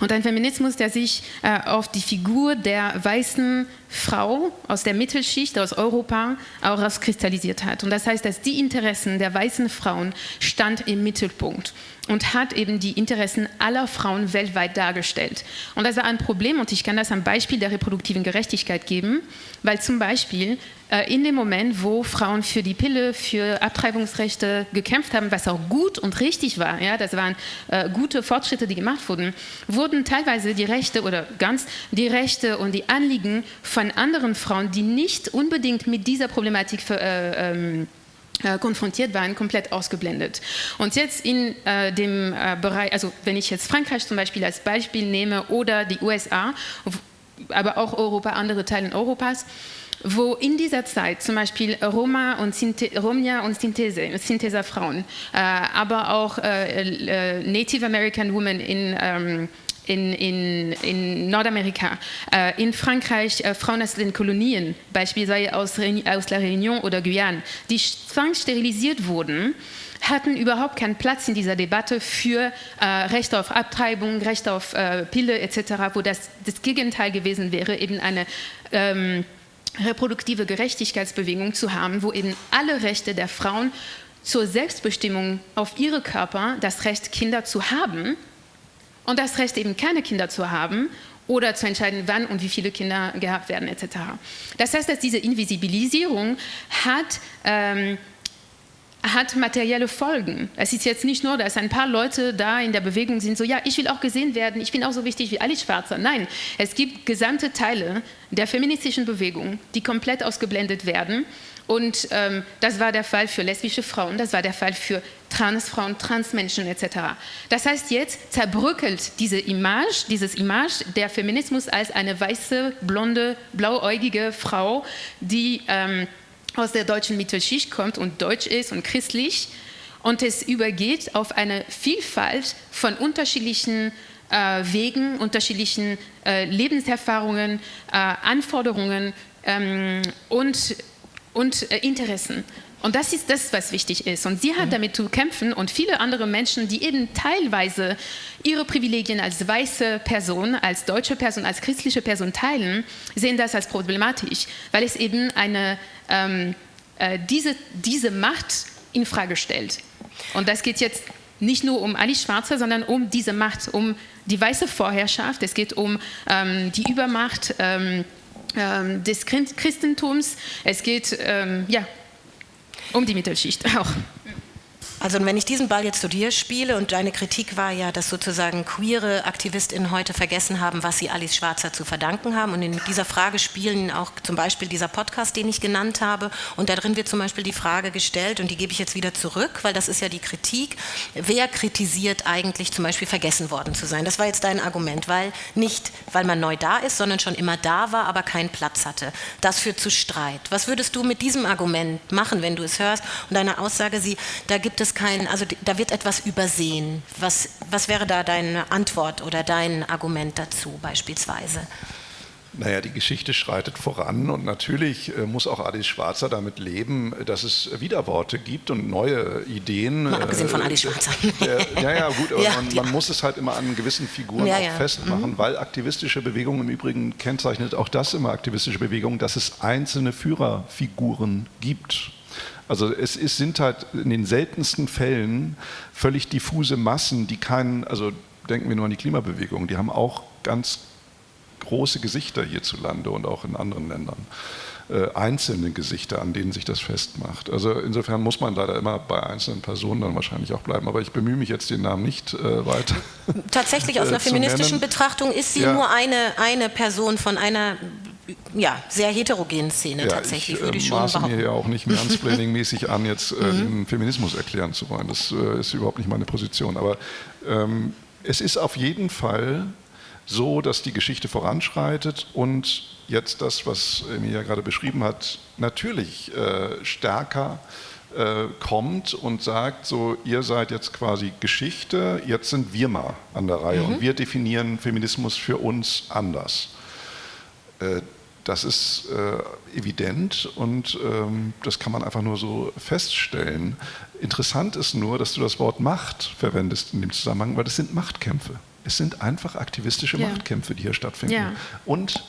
Und ein Feminismus, der sich äh, auf die Figur der weißen Frau aus der Mittelschicht, aus Europa, auch rauskristallisiert hat. Und das heißt, dass die Interessen der weißen Frauen stand im Mittelpunkt und hat eben die Interessen aller Frauen weltweit dargestellt. Und das war ein Problem und ich kann das am Beispiel der reproduktiven Gerechtigkeit geben, weil zum Beispiel äh, in dem Moment, wo Frauen für die Pille, für Abtreibungsrechte gekämpft haben, was auch gut und richtig war, ja, das waren äh, gute Fortschritte, die gemacht wurden, wurden teilweise die Rechte oder ganz die Rechte und die Anliegen von anderen Frauen, die nicht unbedingt mit dieser Problematik für, äh, ähm, äh, konfrontiert waren, komplett ausgeblendet. Und jetzt in äh, dem äh, Bereich, also wenn ich jetzt Frankreich zum Beispiel als Beispiel nehme oder die USA, aber auch Europa, andere Teile Europas, wo in dieser Zeit zum Beispiel Roma und Sinte, Romja und Synthese, Synthesa-Frauen, äh, aber auch äh, äh, Native American Women in ähm, in, in, in Nordamerika, äh, in Frankreich äh, Frauen aus den Kolonien, beispielsweise aus, aus La Réunion oder Guyane, die zwangssterilisiert wurden, hatten überhaupt keinen Platz in dieser Debatte für äh, Recht auf Abtreibung, Recht auf äh, Pille etc., wo das das Gegenteil gewesen wäre, eben eine ähm, reproduktive Gerechtigkeitsbewegung zu haben, wo eben alle Rechte der Frauen zur Selbstbestimmung auf ihre Körper, das Recht, Kinder zu haben und das Recht, eben keine Kinder zu haben oder zu entscheiden, wann und wie viele Kinder gehabt werden etc. Das heißt, dass diese Invisibilisierung hat ähm, hat materielle Folgen. Es ist jetzt nicht nur, dass ein paar Leute da in der Bewegung sind, so ja, ich will auch gesehen werden, ich bin auch so wichtig wie alle Schwarzer. Nein, es gibt gesamte Teile der feministischen Bewegung, die komplett ausgeblendet werden. Und ähm, das war der Fall für lesbische Frauen, das war der Fall für Transfrauen, Transmenschen etc. Das heißt, jetzt zerbröckelt diese Image, dieses Image der Feminismus als eine weiße, blonde, blauäugige Frau, die ähm, aus der deutschen Mittelschicht kommt und deutsch ist und christlich und es übergeht auf eine Vielfalt von unterschiedlichen äh, Wegen, unterschiedlichen äh, Lebenserfahrungen, äh, Anforderungen ähm, und, und äh, Interessen. Und das ist das, was wichtig ist. Und sie hat mhm. damit zu kämpfen und viele andere Menschen, die eben teilweise ihre Privilegien als weiße Person, als deutsche Person, als christliche Person teilen, sehen das als problematisch, weil es eben eine, ähm, äh, diese, diese Macht in Frage stellt. Und das geht jetzt nicht nur um Ali Schwarze, sondern um diese Macht, um die weiße Vorherrschaft. Es geht um ähm, die Übermacht ähm, des Christentums. Es geht ähm, ja, um die Mittelschicht auch. Also wenn ich diesen Ball jetzt zu dir spiele und deine Kritik war ja, dass sozusagen queere AktivistInnen heute vergessen haben, was sie Alice Schwarzer zu verdanken haben und in dieser Frage spielen auch zum Beispiel dieser Podcast, den ich genannt habe und darin wird zum Beispiel die Frage gestellt und die gebe ich jetzt wieder zurück, weil das ist ja die Kritik, wer kritisiert eigentlich zum Beispiel vergessen worden zu sein? Das war jetzt dein Argument, weil nicht, weil man neu da ist, sondern schon immer da war, aber keinen Platz hatte. Das führt zu Streit. Was würdest du mit diesem Argument machen, wenn du es hörst und deine Aussage, sie, da gibt es kein, also da wird etwas übersehen. Was, was wäre da deine Antwort oder dein Argument dazu beispielsweise? Naja, die Geschichte schreitet voran und natürlich äh, muss auch Alice Schwarzer damit leben, dass es Widerworte gibt und neue Ideen. Mal abgesehen von äh, Alice Schwarzer. Äh, ja, ja, gut, aber ja, man, man, muss es halt immer an gewissen Figuren ja, auch festmachen, mhm. weil aktivistische Bewegungen im Übrigen kennzeichnet auch das immer aktivistische Bewegungen, dass es einzelne Führerfiguren gibt. Also es ist, sind halt in den seltensten Fällen völlig diffuse Massen, die keinen, also denken wir nur an die Klimabewegung, die haben auch ganz große Gesichter hierzulande und auch in anderen Ländern. Äh, einzelne Gesichter, an denen sich das festmacht. Also insofern muss man leider immer bei einzelnen Personen dann wahrscheinlich auch bleiben. Aber ich bemühe mich jetzt, den Namen nicht äh, weiter. Tatsächlich aus einer feministischen Betrachtung ist sie ja. nur eine, eine Person von einer ja, sehr heterogenen Szene ja, tatsächlich, ich, würde ich äh, schon maße behaupten. mir ja auch nicht mansplaining-mäßig an, jetzt äh, mhm. den Feminismus erklären zu wollen. Das äh, ist überhaupt nicht meine Position. Aber ähm, es ist auf jeden Fall so, dass die Geschichte voranschreitet und jetzt das, was Emilia gerade beschrieben hat, natürlich äh, stärker äh, kommt und sagt, so ihr seid jetzt quasi Geschichte, jetzt sind wir mal an der Reihe mhm. und wir definieren Feminismus für uns anders. Äh, das ist äh, evident und ähm, das kann man einfach nur so feststellen. Interessant ist nur, dass du das Wort Macht verwendest in dem Zusammenhang, weil das sind Machtkämpfe. Es sind einfach aktivistische ja. Machtkämpfe, die hier stattfinden. Ja. Und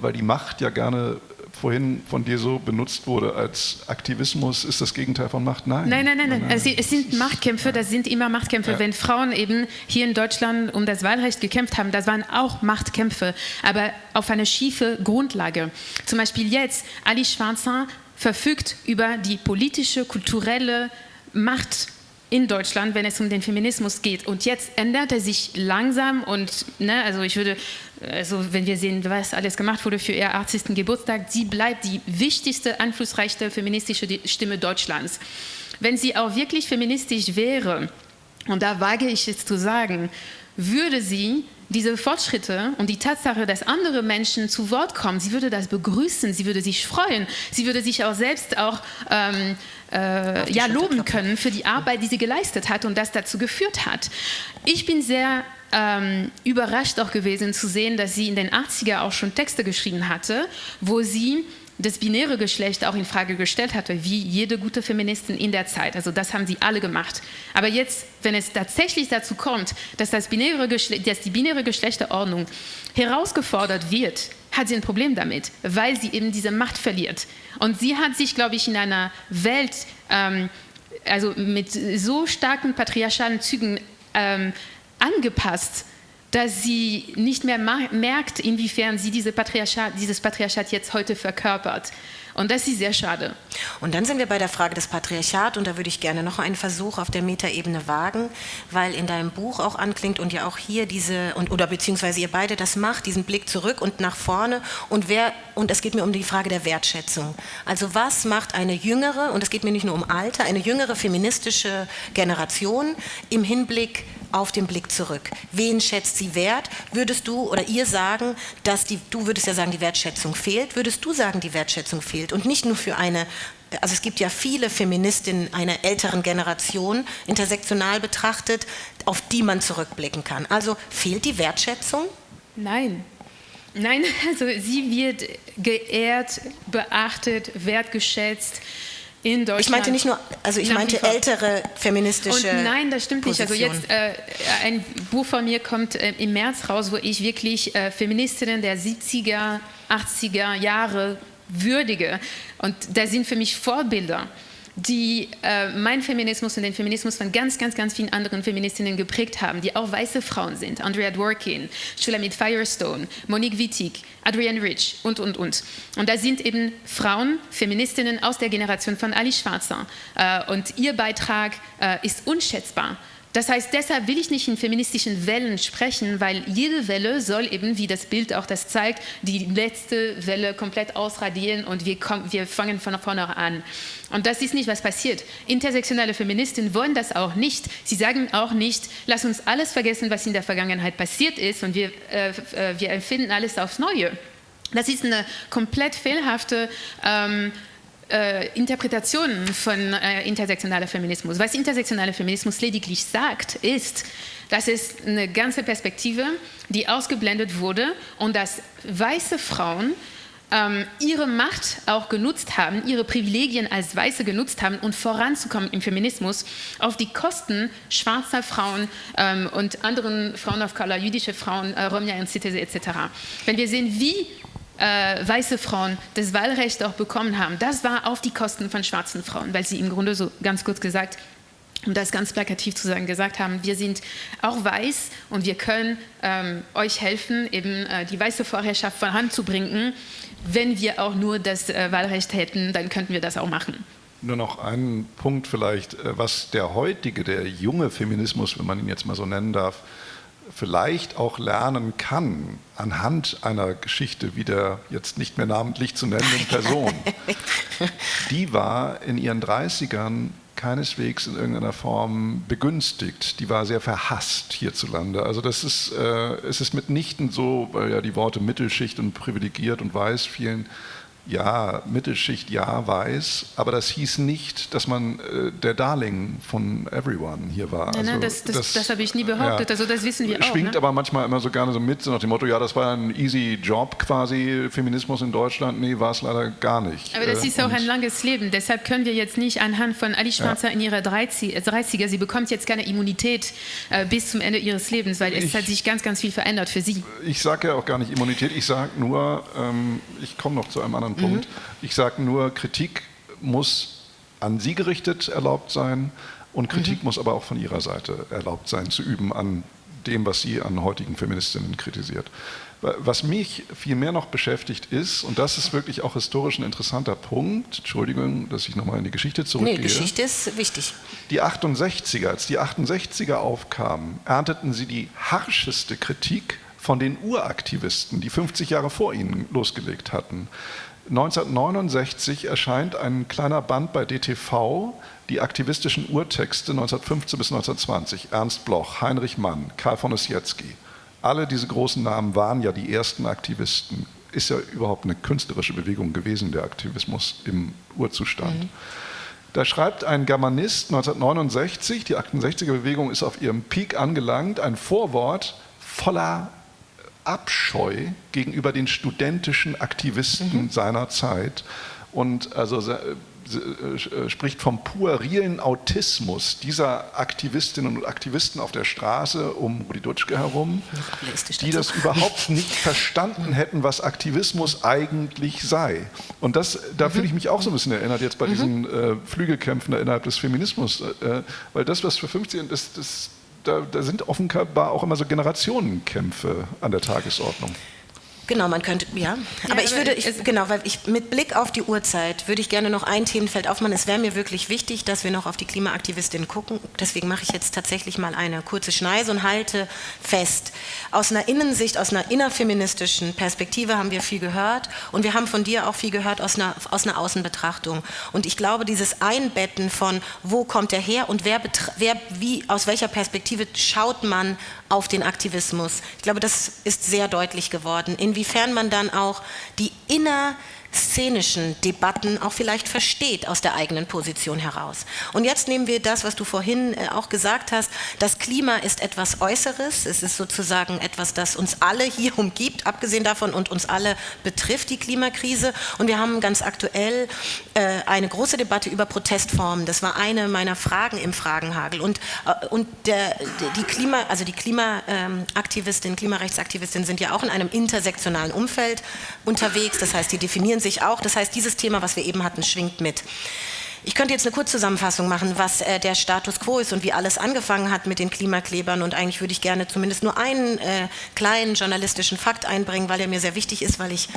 weil die Macht ja gerne vorhin von dir so benutzt wurde als Aktivismus, ist das Gegenteil von Macht? Nein. Nein, nein, nein. nein. Also es sind Machtkämpfe, das sind immer Machtkämpfe. Ja. Wenn Frauen eben hier in Deutschland um das Wahlrecht gekämpft haben, das waren auch Machtkämpfe, aber auf eine schiefe Grundlage. Zum Beispiel jetzt, Ali Schwarzer verfügt über die politische, kulturelle Macht in Deutschland, wenn es um den Feminismus geht. Und jetzt ändert er sich langsam und, ne, also ich würde, also wenn wir sehen, was alles gemacht wurde für ihr 80. Geburtstag, sie bleibt die wichtigste, einflussreichste feministische Stimme Deutschlands. Wenn sie auch wirklich feministisch wäre, und da wage ich es zu sagen, würde sie diese Fortschritte und die Tatsache, dass andere Menschen zu Wort kommen, sie würde das begrüßen, sie würde sich freuen, sie würde sich auch selbst auch ähm, äh, ja, loben können für die Arbeit, die sie geleistet hat und das dazu geführt hat. Ich bin sehr ähm, überrascht auch gewesen zu sehen, dass sie in den 80er auch schon Texte geschrieben hatte, wo sie das binäre Geschlecht auch in Frage gestellt hatte, wie jede gute Feministin in der Zeit. Also das haben sie alle gemacht. Aber jetzt, wenn es tatsächlich dazu kommt, dass, das binäre dass die binäre Geschlechterordnung herausgefordert wird, hat sie ein Problem damit, weil sie eben diese Macht verliert. Und sie hat sich, glaube ich, in einer Welt, ähm, also mit so starken patriarchalen Zügen ähm, angepasst, dass sie nicht mehr merkt, inwiefern sie diese Patriarchat, dieses Patriarchat jetzt heute verkörpert. Und das ist sehr schade. Und dann sind wir bei der Frage des Patriarchats und da würde ich gerne noch einen Versuch auf der Metaebene wagen, weil in deinem Buch auch anklingt und ja auch hier diese, und, oder beziehungsweise ihr beide das macht, diesen Blick zurück und nach vorne und wer, und es geht mir um die Frage der Wertschätzung. Also was macht eine jüngere, und es geht mir nicht nur um Alter, eine jüngere feministische Generation im Hinblick auf den Blick zurück. Wen schätzt sie wert? Würdest du oder ihr sagen, dass die, du würdest ja sagen, die Wertschätzung fehlt, würdest du sagen, die Wertschätzung fehlt? Und nicht nur für eine, also es gibt ja viele Feministinnen einer älteren Generation, intersektional betrachtet, auf die man zurückblicken kann. Also fehlt die Wertschätzung? Nein, Nein, also sie wird geehrt, beachtet, wertgeschätzt in Deutschland. Ich meinte nicht nur, also ich meinte ältere feministische. Und nein, das stimmt Position. nicht. Also jetzt äh, ein Buch von mir kommt äh, im März raus, wo ich wirklich äh, Feministinnen der 70er, 80er Jahre würdige. Und da sind für mich Vorbilder die äh, mein Feminismus und den Feminismus von ganz, ganz, ganz vielen anderen Feministinnen geprägt haben, die auch weiße Frauen sind. Andrea Dworkin, Shulamit Firestone, Monique Wittig, Adrienne Rich und, und, und. Und da sind eben Frauen, Feministinnen aus der Generation von Ali Schwarzer. Äh, und ihr Beitrag äh, ist unschätzbar. Das heißt, deshalb will ich nicht in feministischen Wellen sprechen, weil jede Welle soll eben, wie das Bild auch das zeigt, die letzte Welle komplett ausradieren und wir, kommen, wir fangen von vorne an. Und das ist nicht, was passiert. Intersektionale Feministinnen wollen das auch nicht. Sie sagen auch nicht, lass uns alles vergessen, was in der Vergangenheit passiert ist und wir, äh, äh wir empfinden alles aufs Neue. Das ist eine komplett fehlhafte ähm, äh, Interpretationen von äh, intersektionaler Feminismus. Was intersektionaler Feminismus lediglich sagt, ist, dass es eine ganze Perspektive, die ausgeblendet wurde und dass weiße Frauen ähm, ihre Macht auch genutzt haben, ihre Privilegien als Weiße genutzt haben um voranzukommen im Feminismus auf die Kosten schwarzer Frauen ähm, und anderen Frauen of Color, jüdische Frauen, äh, Romja und Citese etc. Wenn wir sehen, wie äh, weiße Frauen das Wahlrecht auch bekommen haben, das war auf die Kosten von schwarzen Frauen, weil sie im Grunde so ganz kurz gesagt, um das ganz plakativ zu sagen, gesagt haben, wir sind auch weiß und wir können ähm, euch helfen, eben äh, die weiße Vorherrschaft voranzubringen. Wenn wir auch nur das äh, Wahlrecht hätten, dann könnten wir das auch machen. Nur noch einen Punkt vielleicht, äh, was der heutige, der junge Feminismus, wenn man ihn jetzt mal so nennen darf, vielleicht auch lernen kann anhand einer Geschichte wie der jetzt nicht mehr namentlich zu nennenden Person. Die war in ihren 30ern keineswegs in irgendeiner Form begünstigt. Die war sehr verhasst hierzulande. Also das ist, äh, es ist mitnichten so, weil ja die Worte Mittelschicht und privilegiert und weiß vielen ja, Mittelschicht, ja, weiß, aber das hieß nicht, dass man äh, der Darling von everyone hier war. Nein, nein, also, das, das, das, das habe ich nie behauptet, ja, also das wissen wir auch. Schwingt ne? aber manchmal immer so gerne so mit, so nach dem Motto, ja, das war ein easy Job quasi, Feminismus in Deutschland, nee, war es leider gar nicht. Aber das äh, ist auch ein langes Leben, deshalb können wir jetzt nicht anhand von Ali Schwarzer ja. in ihrer 30er, sie bekommt jetzt keine Immunität äh, bis zum Ende ihres Lebens, weil es ich, hat sich ganz, ganz viel verändert für sie. Ich sage ja auch gar nicht Immunität, ich sage nur, ähm, ich komme noch zu einem anderen anderen Punkt. Mhm. Ich sage nur, Kritik muss an Sie gerichtet erlaubt sein und Kritik mhm. muss aber auch von Ihrer Seite erlaubt sein, zu üben an dem, was sie an heutigen Feministinnen kritisiert. Was mich viel mehr noch beschäftigt ist, und das ist wirklich auch historisch ein interessanter Punkt, Entschuldigung, dass ich nochmal in die Geschichte zurückgehe. Nee, Geschichte ist wichtig. Die 68er, als die 68er aufkamen, ernteten sie die harscheste Kritik von den Uraktivisten, die 50 Jahre vor ihnen losgelegt hatten. 1969 erscheint ein kleiner Band bei DTV, die aktivistischen Urtexte 1915 bis 1920. Ernst Bloch, Heinrich Mann, Karl von Ossietzky. Alle diese großen Namen waren ja die ersten Aktivisten. Ist ja überhaupt eine künstlerische Bewegung gewesen, der Aktivismus im Urzustand. Mhm. Da schreibt ein Germanist 1969, die 68er Bewegung ist auf ihrem Peak angelangt, ein Vorwort voller Abscheu gegenüber den studentischen Aktivisten mhm. seiner Zeit und also äh, spricht vom puerilen Autismus dieser Aktivistinnen und Aktivisten auf der Straße um Rudi Dutschke herum, die das überhaupt nicht verstanden hätten, was Aktivismus eigentlich sei. Und das, da fühle ich mich auch so ein bisschen erinnert jetzt bei mhm. diesen äh, Flügelkämpfen innerhalb des Feminismus, äh, weil das, was für 15, das, das, da, da sind offenbar auch immer so Generationenkämpfe an der Tagesordnung. Genau, man könnte, ja. Aber ja, ich würde, ich, genau, weil ich mit Blick auf die Uhrzeit würde ich gerne noch ein Themenfeld aufmachen. Es wäre mir wirklich wichtig, dass wir noch auf die Klimaaktivistin gucken. Deswegen mache ich jetzt tatsächlich mal eine kurze Schneise und halte fest. Aus einer Innensicht, aus einer innerfeministischen Perspektive haben wir viel gehört und wir haben von dir auch viel gehört aus einer, aus einer Außenbetrachtung. Und ich glaube, dieses Einbetten von, wo kommt er her und wer, wer wie, aus welcher Perspektive schaut man auf den Aktivismus. Ich glaube, das ist sehr deutlich geworden, inwiefern man dann auch die inner szenischen Debatten auch vielleicht versteht aus der eigenen Position heraus. Und jetzt nehmen wir das, was du vorhin äh, auch gesagt hast, das Klima ist etwas Äußeres, es ist sozusagen etwas, das uns alle hier umgibt, abgesehen davon und uns alle betrifft, die Klimakrise. Und wir haben ganz aktuell äh, eine große Debatte über Protestformen. Das war eine meiner Fragen im Fragenhagel. Und, äh, und der, die Klima, also die Klimaaktivistinnen, Klimarechtsaktivistinnen sind ja auch in einem intersektionalen Umfeld unterwegs. Das heißt, die definieren sich auch. Das heißt, dieses Thema, was wir eben hatten, schwingt mit. Ich könnte jetzt eine Kurzzusammenfassung machen, was äh, der Status quo ist und wie alles angefangen hat mit den Klimaklebern. Und eigentlich würde ich gerne zumindest nur einen äh, kleinen journalistischen Fakt einbringen, weil er mir sehr wichtig ist, weil ich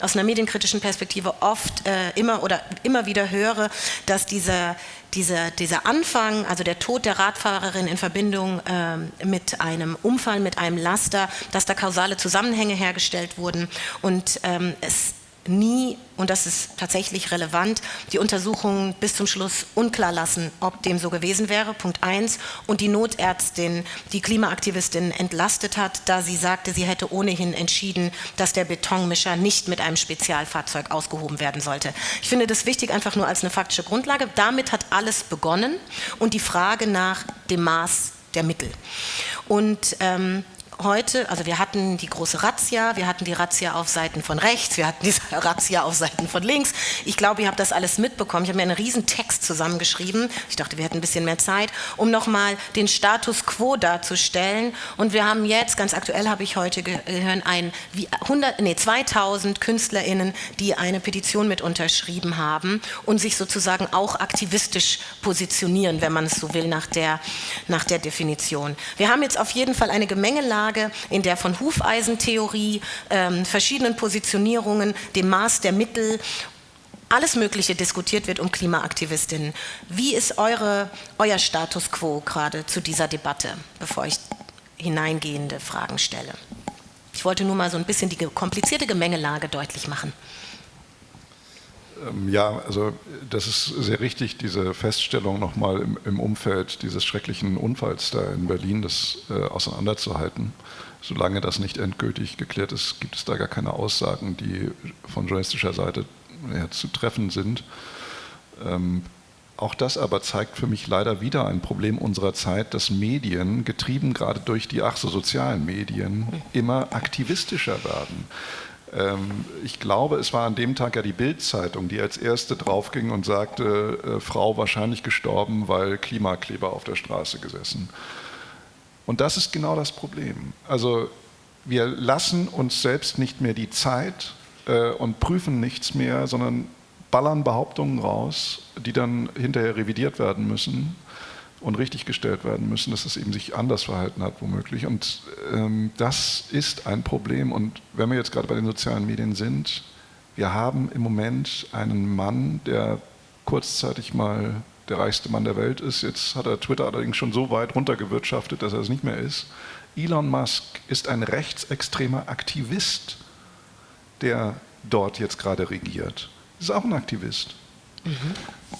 aus einer medienkritischen Perspektive oft äh, immer oder immer wieder höre, dass dieser dieser, dieser Anfang, also der Tod der Radfahrerin in Verbindung ähm, mit einem Unfall, mit einem Laster, dass da kausale Zusammenhänge hergestellt wurden und ähm, es nie, und das ist tatsächlich relevant, die Untersuchungen bis zum Schluss unklar lassen, ob dem so gewesen wäre, Punkt 1, und die Notärztin, die Klimaaktivistin entlastet hat, da sie sagte, sie hätte ohnehin entschieden, dass der Betonmischer nicht mit einem Spezialfahrzeug ausgehoben werden sollte. Ich finde das wichtig, einfach nur als eine faktische Grundlage. Damit hat alles begonnen und die Frage nach dem Maß der Mittel. Und ähm, heute, also wir hatten die große Razzia, wir hatten die Razzia auf Seiten von rechts, wir hatten die Razzia auf Seiten von links. Ich glaube, ihr habt das alles mitbekommen. Ich habe mir einen riesen Text zusammengeschrieben. Ich dachte, wir hätten ein bisschen mehr Zeit, um nochmal den Status quo darzustellen. Und wir haben jetzt, ganz aktuell habe ich heute gehört, ein, wie 100, nee, 2000 KünstlerInnen, die eine Petition mit unterschrieben haben und sich sozusagen auch aktivistisch positionieren, wenn man es so will, nach der, nach der Definition. Wir haben jetzt auf jeden Fall eine Gemengelage Lage, in der von Hufeisentheorie, ähm, verschiedenen Positionierungen, dem Maß der Mittel alles Mögliche diskutiert wird um Klimaaktivistinnen. Wie ist eure, euer Status quo gerade zu dieser Debatte, bevor ich hineingehende Fragen stelle? Ich wollte nur mal so ein bisschen die komplizierte Gemengelage deutlich machen. Ähm, ja, also das ist sehr richtig, diese Feststellung nochmal im, im Umfeld dieses schrecklichen Unfalls da in Berlin, das äh, auseinanderzuhalten. Solange das nicht endgültig geklärt ist, gibt es da gar keine Aussagen, die von journalistischer Seite ja, zu treffen sind. Ähm, auch das aber zeigt für mich leider wieder ein Problem unserer Zeit, dass Medien, getrieben gerade durch die ach so sozialen Medien, immer aktivistischer werden. Ähm, ich glaube, es war an dem Tag ja die Bild-Zeitung, die als erste draufging und sagte, äh, Frau wahrscheinlich gestorben, weil Klimakleber auf der Straße gesessen. Und das ist genau das Problem. Also wir lassen uns selbst nicht mehr die Zeit äh, und prüfen nichts mehr, sondern ballern Behauptungen raus, die dann hinterher revidiert werden müssen und richtiggestellt werden müssen, dass es eben sich anders verhalten hat, womöglich. Und ähm, das ist ein Problem. Und wenn wir jetzt gerade bei den sozialen Medien sind, wir haben im Moment einen Mann, der kurzzeitig mal der reichste Mann der Welt ist. Jetzt hat er Twitter allerdings schon so weit runtergewirtschaftet, dass er es nicht mehr ist. Elon Musk ist ein rechtsextremer Aktivist, der dort jetzt gerade regiert. Ist auch ein Aktivist. Mhm.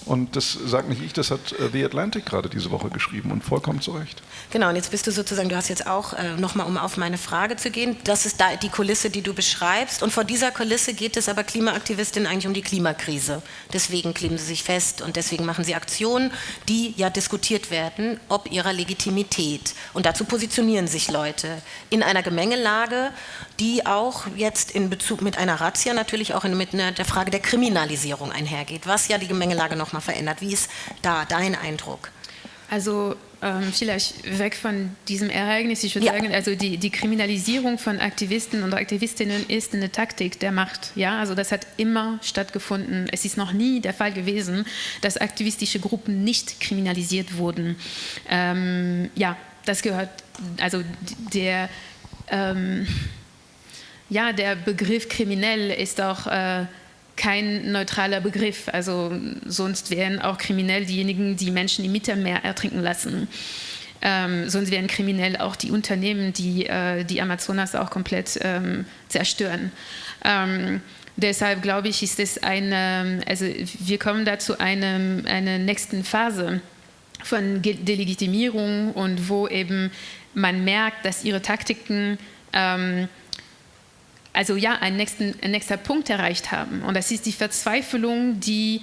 Und das sagt nicht ich, das hat äh, The Atlantic gerade diese Woche geschrieben und vollkommen zu Recht. Genau, und jetzt bist du sozusagen, du hast jetzt auch äh, nochmal, um auf meine Frage zu gehen, das ist da die Kulisse, die du beschreibst. Und vor dieser Kulisse geht es aber Klimaaktivistinnen eigentlich um die Klimakrise. Deswegen kleben sie sich fest und deswegen machen sie Aktionen, die ja diskutiert werden, ob ihrer Legitimität. Und dazu positionieren sich Leute in einer Gemengelage, die auch jetzt in Bezug mit einer Razzia natürlich auch mit einer, der Frage der Kriminalisierung einhergeht, was ja die Gemengelage nochmal verändert. Wie ist da dein Eindruck? Also ähm, vielleicht weg von diesem Ereignis, ich würde ja. sagen, also die, die, Kriminalisierung von Aktivisten und Aktivistinnen ist eine Taktik der Macht. Ja, also das hat immer stattgefunden. Es ist noch nie der Fall gewesen, dass aktivistische Gruppen nicht kriminalisiert wurden. Ähm, ja, das gehört, also der ähm, ja, der Begriff kriminell ist auch äh, kein neutraler Begriff. Also sonst wären auch kriminell diejenigen, die Menschen im Mittelmeer ertrinken lassen. Ähm, sonst wären kriminell auch die Unternehmen, die äh, die Amazonas auch komplett ähm, zerstören. Ähm, deshalb glaube ich, ist es eine, also wir kommen da zu einem, einer nächsten Phase von Delegitimierung und wo eben man merkt, dass ihre Taktiken ähm, also ja, einen nächsten, ein nächster Punkt erreicht haben. Und das ist die Verzweiflung, die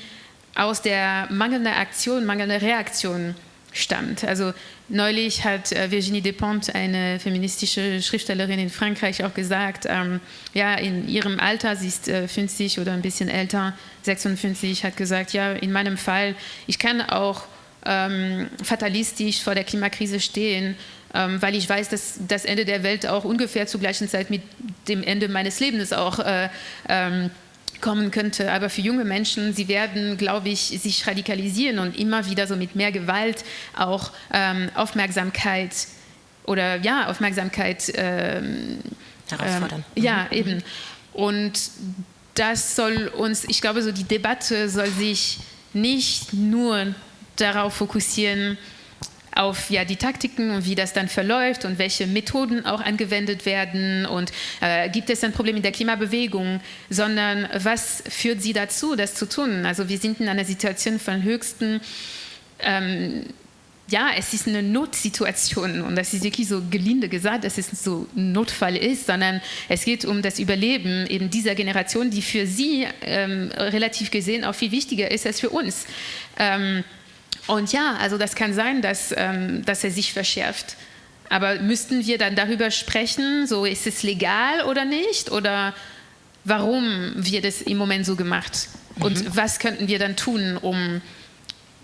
aus der mangelnden Aktion, mangelnden Reaktion stammt. Also neulich hat äh, Virginie Despentes, eine feministische Schriftstellerin in Frankreich, auch gesagt, ähm, ja, in ihrem Alter, sie ist äh, 50 oder ein bisschen älter, 56, hat gesagt, ja, in meinem Fall, ich kann auch ähm, fatalistisch vor der Klimakrise stehen ähm, weil ich weiß, dass das Ende der Welt auch ungefähr zur gleichen Zeit mit dem Ende meines Lebens auch äh, ähm, kommen könnte. Aber für junge Menschen, sie werden, glaube ich, sich radikalisieren und immer wieder so mit mehr Gewalt auch ähm, Aufmerksamkeit oder ja, Aufmerksamkeit ähm, herausfordern. Ähm, ja, mhm. eben. Und das soll uns, ich glaube, so die Debatte soll sich nicht nur darauf fokussieren, auf ja, die Taktiken und wie das dann verläuft und welche Methoden auch angewendet werden und äh, gibt es ein Problem in der Klimabewegung, sondern was führt sie dazu, das zu tun? Also wir sind in einer Situation von höchsten, ähm, ja, es ist eine Notsituation und das ist wirklich so gelinde gesagt, dass es so ein Notfall ist, sondern es geht um das Überleben eben dieser Generation, die für sie ähm, relativ gesehen auch viel wichtiger ist als für uns. Ähm, und ja, also das kann sein, dass, ähm, dass er sich verschärft. Aber müssten wir dann darüber sprechen, so ist es legal oder nicht? Oder warum wird es im Moment so gemacht? Und mhm. was könnten wir dann tun, um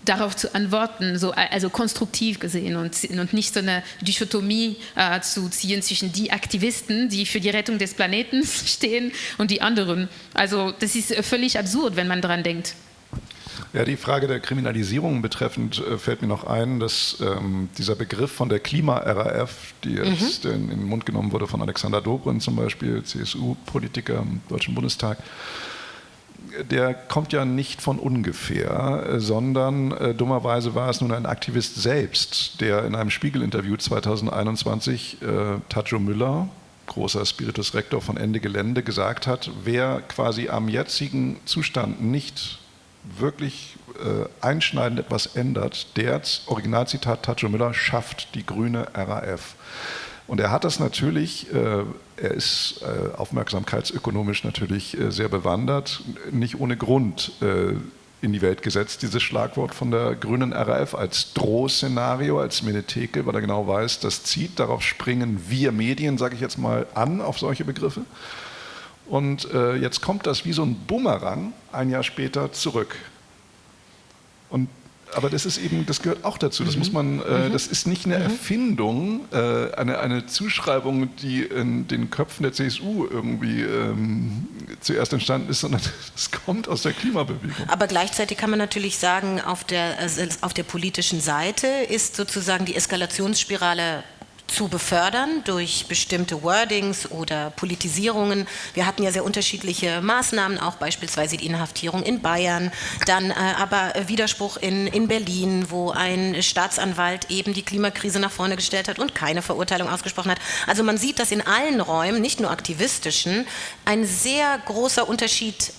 darauf zu antworten, so, also konstruktiv gesehen und, und nicht so eine Dichotomie äh, zu ziehen zwischen die Aktivisten, die für die Rettung des Planeten stehen und die anderen. Also das ist völlig absurd, wenn man daran denkt. Ja, die Frage der Kriminalisierung betreffend äh, fällt mir noch ein, dass ähm, dieser Begriff von der Klima-RAF, die jetzt mhm. in, in, den Mund genommen wurde von Alexander Dobrindt zum Beispiel, CSU-Politiker im Deutschen Bundestag, der kommt ja nicht von ungefähr, äh, sondern äh, dummerweise war es nun ein Aktivist selbst, der in einem Spiegel-Interview 2021 äh, Tajo Müller, großer Spiritus Rector von Ende Gelände, gesagt hat, wer quasi am jetzigen Zustand nicht wirklich äh, einschneidend etwas ändert, der, Originalzitat Tacho Müller, schafft die grüne RAF. Und er hat das natürlich, äh, er ist äh, aufmerksamkeitsökonomisch natürlich äh, sehr bewandert, nicht ohne Grund äh, in die Welt gesetzt, dieses Schlagwort von der grünen RAF als Drohszenario, als Menetheke, weil er genau weiß, das zieht, darauf springen wir Medien, sage ich jetzt mal, an auf solche Begriffe. Und äh, jetzt kommt das wie so ein Bumerang ein Jahr später zurück. Und aber das ist eben, das gehört auch dazu. Das mhm. muss man, äh, mhm. das ist nicht eine mhm. Erfindung, äh, eine, eine Zuschreibung, die in den Köpfen der CSU irgendwie ähm, zuerst entstanden ist, sondern das kommt aus der Klimabewegung. Aber gleichzeitig kann man natürlich sagen, auf der, also auf der politischen Seite ist sozusagen die Eskalationsspirale zu befördern durch bestimmte Wordings oder Politisierungen. Wir hatten ja sehr unterschiedliche Maßnahmen, auch beispielsweise die Inhaftierung in Bayern, dann äh, aber Widerspruch in, in Berlin, wo ein Staatsanwalt eben die Klimakrise nach vorne gestellt hat und keine Verurteilung ausgesprochen hat. Also man sieht, dass in allen Räumen, nicht nur aktivistischen, ein sehr großer Unterschied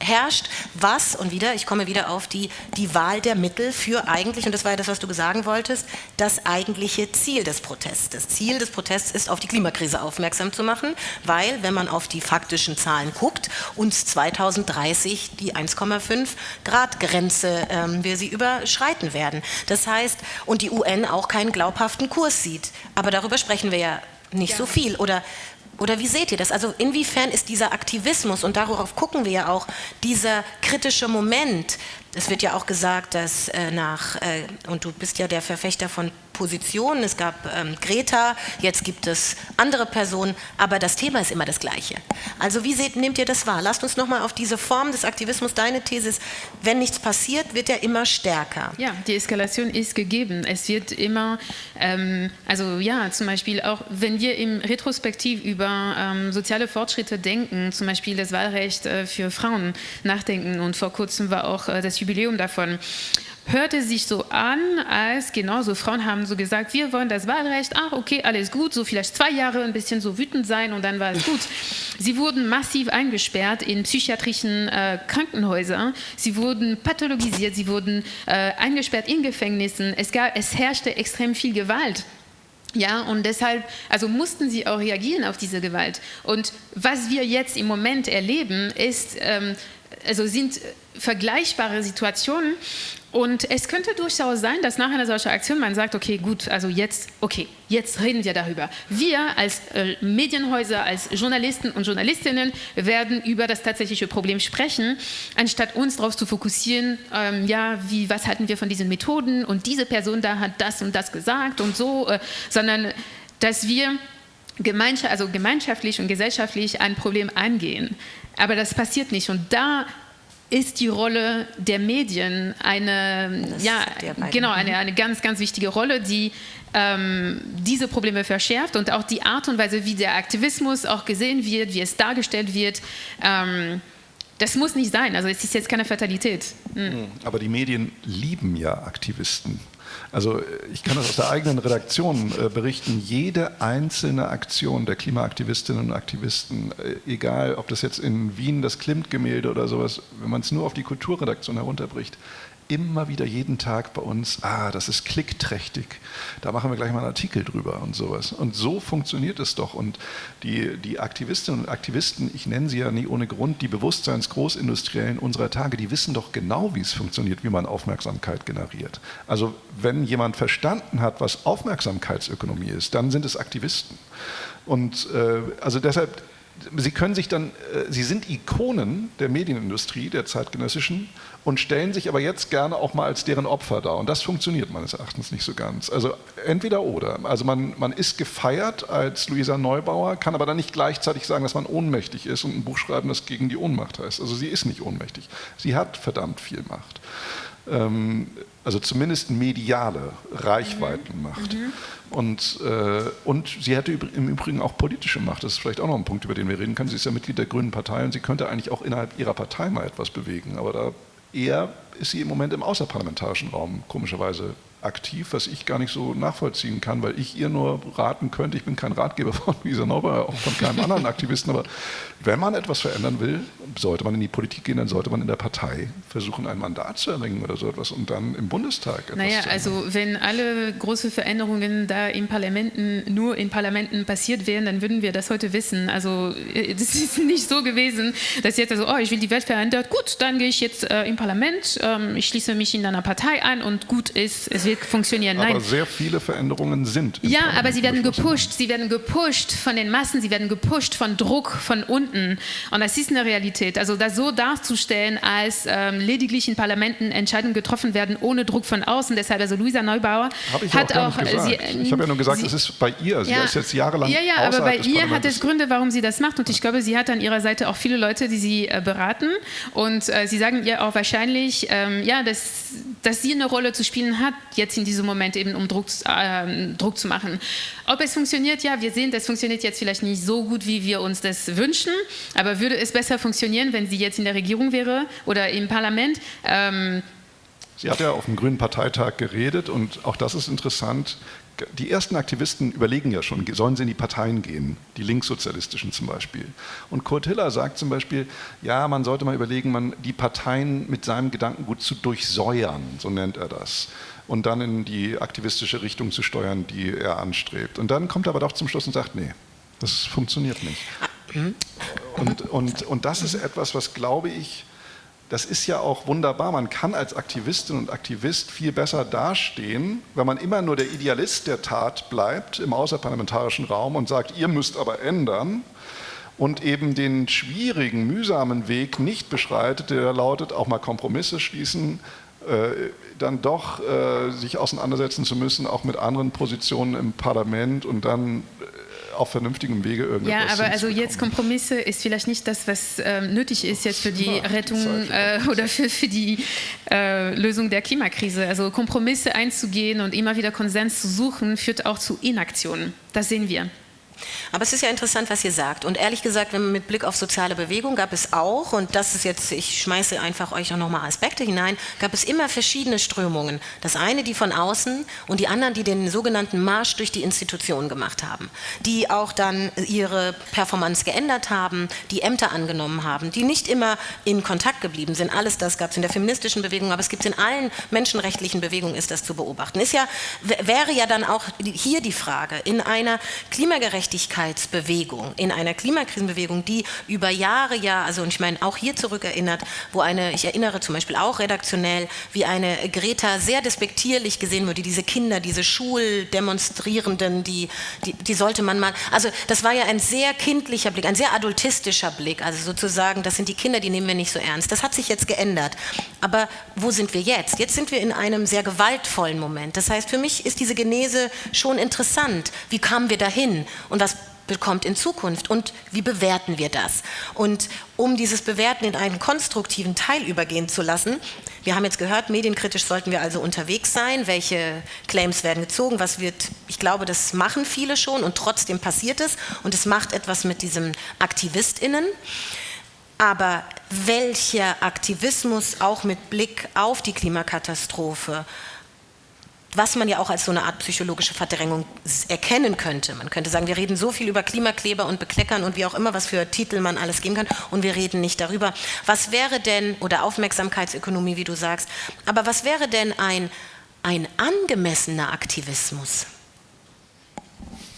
herrscht, was, und wieder, ich komme wieder auf die, die Wahl der Mittel für eigentlich, und das war ja das, was du sagen wolltest, das eigentliche Ziel des Protests. Das Ziel des Protests ist, auf die Klimakrise aufmerksam zu machen, weil, wenn man auf die faktischen Zahlen guckt, uns 2030 die 1,5 Grad Grenze, ähm, wir sie überschreiten werden. Das heißt, und die UN auch keinen glaubhaften Kurs sieht. Aber darüber sprechen wir ja nicht ja. so viel. Oder oder wie seht ihr das? Also inwiefern ist dieser Aktivismus, und darauf gucken wir ja auch, dieser kritische Moment, es wird ja auch gesagt, dass äh, nach, äh, und du bist ja der Verfechter von Positionen, es gab ähm, Greta, jetzt gibt es andere Personen, aber das Thema ist immer das gleiche. Also wie seht, nehmt ihr das wahr? Lasst uns nochmal auf diese Form des Aktivismus, deine These ist, wenn nichts passiert, wird er immer stärker. Ja, die Eskalation ist gegeben. Es wird immer, ähm, also ja, zum Beispiel auch, wenn wir im Retrospektiv über ähm, soziale Fortschritte denken, zum Beispiel das Wahlrecht äh, für Frauen nachdenken und vor kurzem war auch äh, das Jubiläum davon, hörte sich so an, als genau so Frauen haben so gesagt, wir wollen das Wahlrecht, ach okay, alles gut, so vielleicht zwei Jahre ein bisschen so wütend sein und dann war es gut. Sie wurden massiv eingesperrt in psychiatrischen äh, Krankenhäusern, sie wurden pathologisiert, sie wurden äh, eingesperrt in Gefängnissen, es, gab, es herrschte extrem viel Gewalt. Ja, und deshalb, also mussten sie auch reagieren auf diese Gewalt. Und was wir jetzt im Moment erleben, ist, ähm, also sind vergleichbare Situationen, und es könnte durchaus sein, dass nach einer solchen Aktion man sagt, okay, gut, also jetzt, okay, jetzt reden wir darüber. Wir als äh, Medienhäuser, als Journalisten und Journalistinnen werden über das tatsächliche Problem sprechen, anstatt uns darauf zu fokussieren, ähm, ja, wie, was halten wir von diesen Methoden und diese Person da hat das und das gesagt und so, äh, sondern dass wir gemeinschaft, also gemeinschaftlich und gesellschaftlich ein Problem angehen. Aber das passiert nicht und da ist die Rolle der Medien eine, ja, genau, eine, mhm. eine ganz, ganz wichtige Rolle, die ähm, diese Probleme verschärft und auch die Art und Weise, wie der Aktivismus auch gesehen wird, wie es dargestellt wird. Ähm, das muss nicht sein, also es ist jetzt keine Fatalität. Mhm. Aber die Medien lieben ja Aktivisten. Also ich kann das aus der eigenen Redaktion äh, berichten. Jede einzelne Aktion der Klimaaktivistinnen und Aktivisten, äh, egal ob das jetzt in Wien das Klimt-Gemälde oder sowas, wenn man es nur auf die Kulturredaktion herunterbricht, immer wieder jeden Tag bei uns, ah, das ist klickträchtig, da machen wir gleich mal einen Artikel drüber und sowas. Und so funktioniert es doch. Und die, die Aktivistinnen und Aktivisten, ich nenne sie ja nie ohne Grund, die Bewusstseinsgroßindustriellen unserer Tage, die wissen doch genau, wie es funktioniert, wie man Aufmerksamkeit generiert. Also wenn jemand verstanden hat, was Aufmerksamkeitsökonomie ist, dann sind es Aktivisten. Und äh, also deshalb Sie können sich dann, äh, Sie sind Ikonen der Medienindustrie, der zeitgenössischen, und stellen sich aber jetzt gerne auch mal als deren Opfer dar. Und das funktioniert meines Erachtens nicht so ganz. Also entweder oder. Also man, man ist gefeiert als Luisa Neubauer, kann aber dann nicht gleichzeitig sagen, dass man ohnmächtig ist und ein Buch schreiben, das gegen die Ohnmacht heißt. Also sie ist nicht ohnmächtig. Sie hat verdammt viel Macht. Ähm, also zumindest mediale Reichweitenmacht. Mhm. Und, äh, und sie hätte im Übrigen auch politische Macht. Das ist vielleicht auch noch ein Punkt, über den wir reden können. Sie ist ja Mitglied der Grünen Partei und sie könnte eigentlich auch innerhalb ihrer Partei mal etwas bewegen. Aber da eher ist sie im Moment im außerparlamentarischen Raum komischerweise aktiv, was ich gar nicht so nachvollziehen kann, weil ich ihr nur raten könnte, ich bin kein Ratgeber von Luisa Neubauer, auch von keinem anderen Aktivisten, aber wenn man etwas verändern will, sollte man in die Politik gehen, dann sollte man in der Partei versuchen, ein Mandat zu erringen oder so etwas und dann im Bundestag etwas Naja, also wenn alle große Veränderungen da in Parlamenten, nur in Parlamenten passiert wären, dann würden wir das heute wissen. Also äh, das ist nicht so gewesen, dass jetzt also, oh, ich will die Welt verändern, gut, dann gehe ich jetzt äh, im Parlament, ähm, ich schließe mich in einer Partei an und gut ist, es wird funktionieren. Nein. Aber sehr viele Veränderungen sind. Ja, Parlament aber sie werden gepusht. Sie werden gepusht von den Massen, sie werden gepusht von Druck von unten. Und das ist eine Realität. Also das so darzustellen, als ähm, lediglich in Parlamenten Entscheidungen getroffen werden ohne Druck von außen. Deshalb, also Luisa Neubauer hat auch. auch sie, ich habe ja nur gesagt, es ist bei ihr. Sie ja, ist jetzt jahrelang. Ja, ja, aber bei ihr hat es Gründe, warum sie das macht. Und ich glaube, sie hat an ihrer Seite auch viele Leute, die sie äh, beraten. Und äh, sie sagen ihr auch wahrscheinlich, ähm, ja, dass, dass sie eine Rolle zu spielen hat, jetzt in diesem Moment eben, um Druck, äh, Druck zu machen. Ob es funktioniert, ja, wir sehen, das funktioniert jetzt vielleicht nicht so gut, wie wir uns das wünschen, aber würde es besser funktionieren, wenn sie jetzt in der Regierung wäre oder im Parlament? Ähm, Sie hat ja auf dem Grünen Parteitag geredet und auch das ist interessant die ersten Aktivisten überlegen ja schon, sollen sie in die Parteien gehen, die linkssozialistischen zum Beispiel. Und Kurt Hiller sagt zum Beispiel, ja, man sollte mal überlegen, man, die Parteien mit seinem Gedankengut zu durchsäuern, so nennt er das, und dann in die aktivistische Richtung zu steuern, die er anstrebt. Und dann kommt er aber doch zum Schluss und sagt, nee, das funktioniert nicht. Und, und, und das ist etwas, was, glaube ich, das ist ja auch wunderbar. Man kann als Aktivistin und Aktivist viel besser dastehen, wenn man immer nur der Idealist der Tat bleibt im außerparlamentarischen Raum und sagt, ihr müsst aber ändern und eben den schwierigen, mühsamen Weg nicht beschreitet, der lautet, auch mal Kompromisse schließen, äh, dann doch äh, sich auseinandersetzen zu müssen, auch mit anderen Positionen im Parlament und dann auf vernünftigem Wege irgendwas Ja, aber also jetzt Kompromisse ist vielleicht nicht das, was ähm, nötig ist jetzt für die ja, Rettung äh, oder für, für die äh, Lösung der Klimakrise. Also Kompromisse einzugehen und immer wieder Konsens zu suchen, führt auch zu Inaktion. Das sehen wir. Aber es ist ja interessant, was ihr sagt. Und ehrlich gesagt, wenn man mit Blick auf soziale Bewegung gab es auch, und das ist jetzt, ich schmeiße einfach euch auch nochmal Aspekte hinein, gab es immer verschiedene Strömungen. Das eine, die von außen und die anderen, die den sogenannten Marsch durch die Institutionen gemacht haben. Die auch dann ihre Performance geändert haben, die Ämter angenommen haben, die nicht immer in Kontakt geblieben sind. Alles das gab es in der feministischen Bewegung, aber es gibt es in allen menschenrechtlichen Bewegungen, ist das zu beobachten. Ist ja, wäre ja dann auch hier die Frage, in einer klimagerechten Gerechtigkeitsbewegung, in einer Klimakrisenbewegung, die über Jahre, ja, also und ich meine auch hier zurückerinnert, wo eine, ich erinnere zum Beispiel auch redaktionell, wie eine Greta sehr despektierlich gesehen wurde, diese Kinder, diese Schuldemonstrierenden, die, die, die sollte man mal, also das war ja ein sehr kindlicher Blick, ein sehr adultistischer Blick, also sozusagen, das sind die Kinder, die nehmen wir nicht so ernst. Das hat sich jetzt geändert. Aber wo sind wir jetzt? Jetzt sind wir in einem sehr gewaltvollen Moment. Das heißt, für mich ist diese Genese schon interessant. Wie kamen wir dahin? Und und was bekommt in Zukunft und wie bewerten wir das? Und um dieses Bewerten in einen konstruktiven Teil übergehen zu lassen, wir haben jetzt gehört, medienkritisch sollten wir also unterwegs sein, welche Claims werden gezogen, was wird, ich glaube, das machen viele schon und trotzdem passiert es und es macht etwas mit diesem AktivistInnen. Aber welcher Aktivismus auch mit Blick auf die Klimakatastrophe was man ja auch als so eine Art psychologische Verdrängung erkennen könnte. Man könnte sagen, wir reden so viel über Klimakleber und Bekleckern und wie auch immer, was für Titel man alles geben kann und wir reden nicht darüber. Was wäre denn, oder Aufmerksamkeitsökonomie, wie du sagst, aber was wäre denn ein, ein angemessener Aktivismus?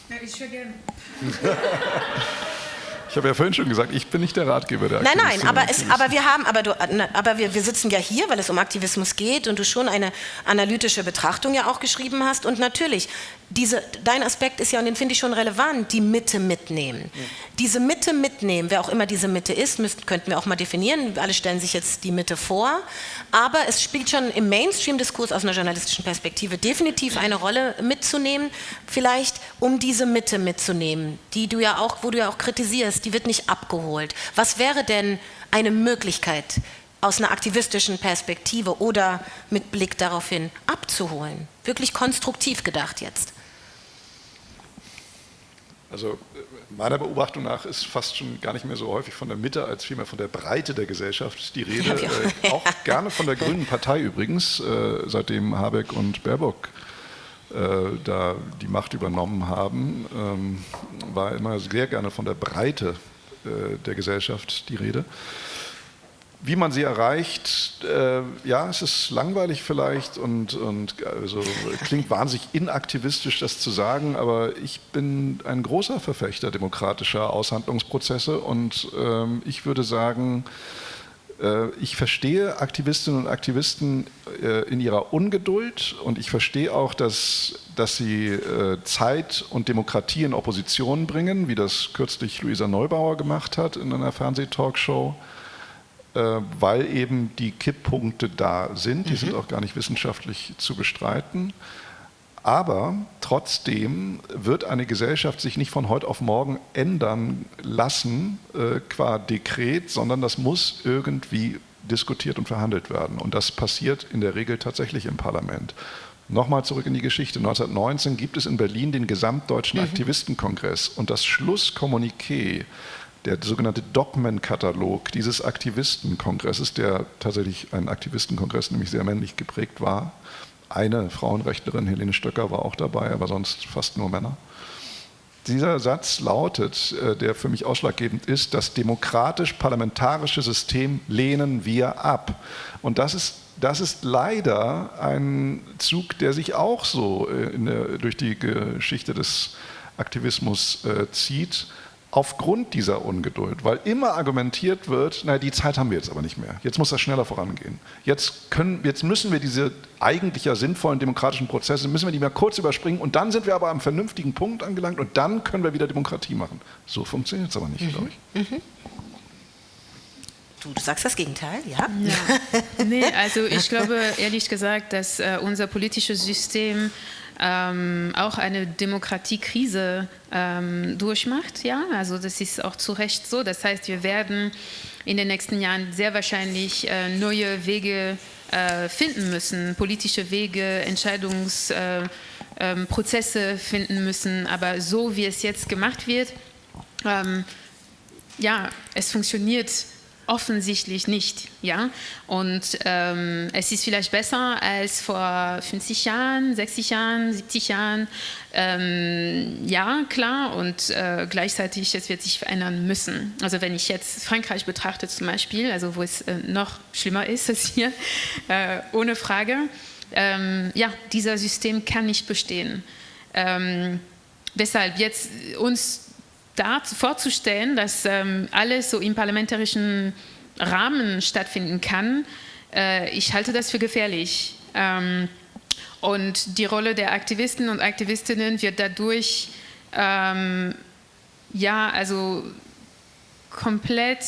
Ja, ich höre gerne. Ich habe ja vorhin schon gesagt, ich bin nicht der Ratgeber der Aktivismus. Nein, nein, aber, es, aber wir haben, aber, du, aber wir, wir sitzen ja hier, weil es um Aktivismus geht und du schon eine analytische Betrachtung ja auch geschrieben hast. Und natürlich, diese, dein Aspekt ist ja, und den finde ich schon relevant, die Mitte mitnehmen. Ja. Diese Mitte mitnehmen, wer auch immer diese Mitte ist, müssten, könnten wir auch mal definieren. Alle stellen sich jetzt die Mitte vor. Aber es spielt schon im Mainstream-Diskurs aus einer journalistischen Perspektive definitiv eine Rolle mitzunehmen, vielleicht um diese Mitte mitzunehmen, die du ja auch, wo du ja auch kritisierst, die wird nicht abgeholt. Was wäre denn eine Möglichkeit, aus einer aktivistischen Perspektive oder mit Blick darauf hin abzuholen? Wirklich konstruktiv gedacht jetzt. Also meiner Beobachtung nach ist fast schon gar nicht mehr so häufig von der Mitte als vielmehr von der Breite der Gesellschaft die Rede. Äh, auch gerne von der Grünen Partei übrigens, äh, seitdem Habeck und Baerbock äh, da die Macht übernommen haben, ähm, war immer sehr gerne von der Breite äh, der Gesellschaft die Rede. Wie man sie erreicht, äh, ja, es ist langweilig vielleicht und, und also, klingt wahnsinnig inaktivistisch, das zu sagen, aber ich bin ein großer Verfechter demokratischer Aushandlungsprozesse und ähm, ich würde sagen, äh, ich verstehe Aktivistinnen und Aktivisten äh, in ihrer Ungeduld und ich verstehe auch, dass, dass sie äh, Zeit und Demokratie in Opposition bringen, wie das kürzlich Luisa Neubauer gemacht hat in einer Fernsehtalkshow. Äh, weil eben die Kipppunkte da sind. Die mhm. sind auch gar nicht wissenschaftlich zu bestreiten. Aber trotzdem wird eine Gesellschaft sich nicht von heute auf morgen ändern lassen äh, qua Dekret, sondern das muss irgendwie diskutiert und verhandelt werden. Und das passiert in der Regel tatsächlich im Parlament. Nochmal zurück in die Geschichte. 1919 gibt es in Berlin den Gesamtdeutschen mhm. Aktivistenkongress und das Schlusskommuniqué der sogenannte Dogmenkatalog dieses Aktivistenkongresses, der tatsächlich ein Aktivistenkongress, nämlich sehr männlich geprägt war, eine Frauenrechtlerin, Helene Stöcker, war auch dabei, aber sonst fast nur Männer. Dieser Satz lautet, äh, der für mich ausschlaggebend ist, das demokratisch-parlamentarische System lehnen wir ab. Und das ist, das ist leider ein Zug, der sich auch so äh, der, durch die Geschichte des Aktivismus äh, zieht aufgrund dieser Ungeduld, weil immer argumentiert wird, naja, die Zeit haben wir jetzt aber nicht mehr. Jetzt muss das schneller vorangehen. Jetzt, können, jetzt müssen wir diese eigentlich ja sinnvollen demokratischen Prozesse, müssen wir die mal kurz überspringen und dann sind wir aber am vernünftigen Punkt angelangt und dann können wir wieder Demokratie machen. So funktioniert es aber nicht, mhm. glaube ich. Mhm. Du, du, sagst das Gegenteil, ja? ja. Nee, also ich glaube ehrlich gesagt, dass äh, unser politisches System ähm, auch eine Demokratiekrise ähm, durchmacht. Ja? Also das ist auch zu Recht so. Das heißt, wir werden in den nächsten Jahren sehr wahrscheinlich äh, neue Wege äh, finden müssen, politische Wege, Entscheidungsprozesse äh, ähm, finden müssen. Aber so wie es jetzt gemacht wird, ähm, ja, es funktioniert offensichtlich nicht. Ja? Und ähm, es ist vielleicht besser als vor 50 Jahren, 60 Jahren, 70 Jahren. Ähm, ja, klar, und äh, gleichzeitig, es wird sich verändern müssen. Also wenn ich jetzt Frankreich betrachte zum Beispiel, also wo es äh, noch schlimmer ist als hier, äh, ohne Frage, ähm, ja, dieser System kann nicht bestehen. Ähm, deshalb jetzt uns da vorzustellen, dass ähm, alles so im parlamentarischen Rahmen stattfinden kann, äh, ich halte das für gefährlich. Ähm, und die Rolle der Aktivisten und Aktivistinnen wird dadurch ähm, ja, also komplett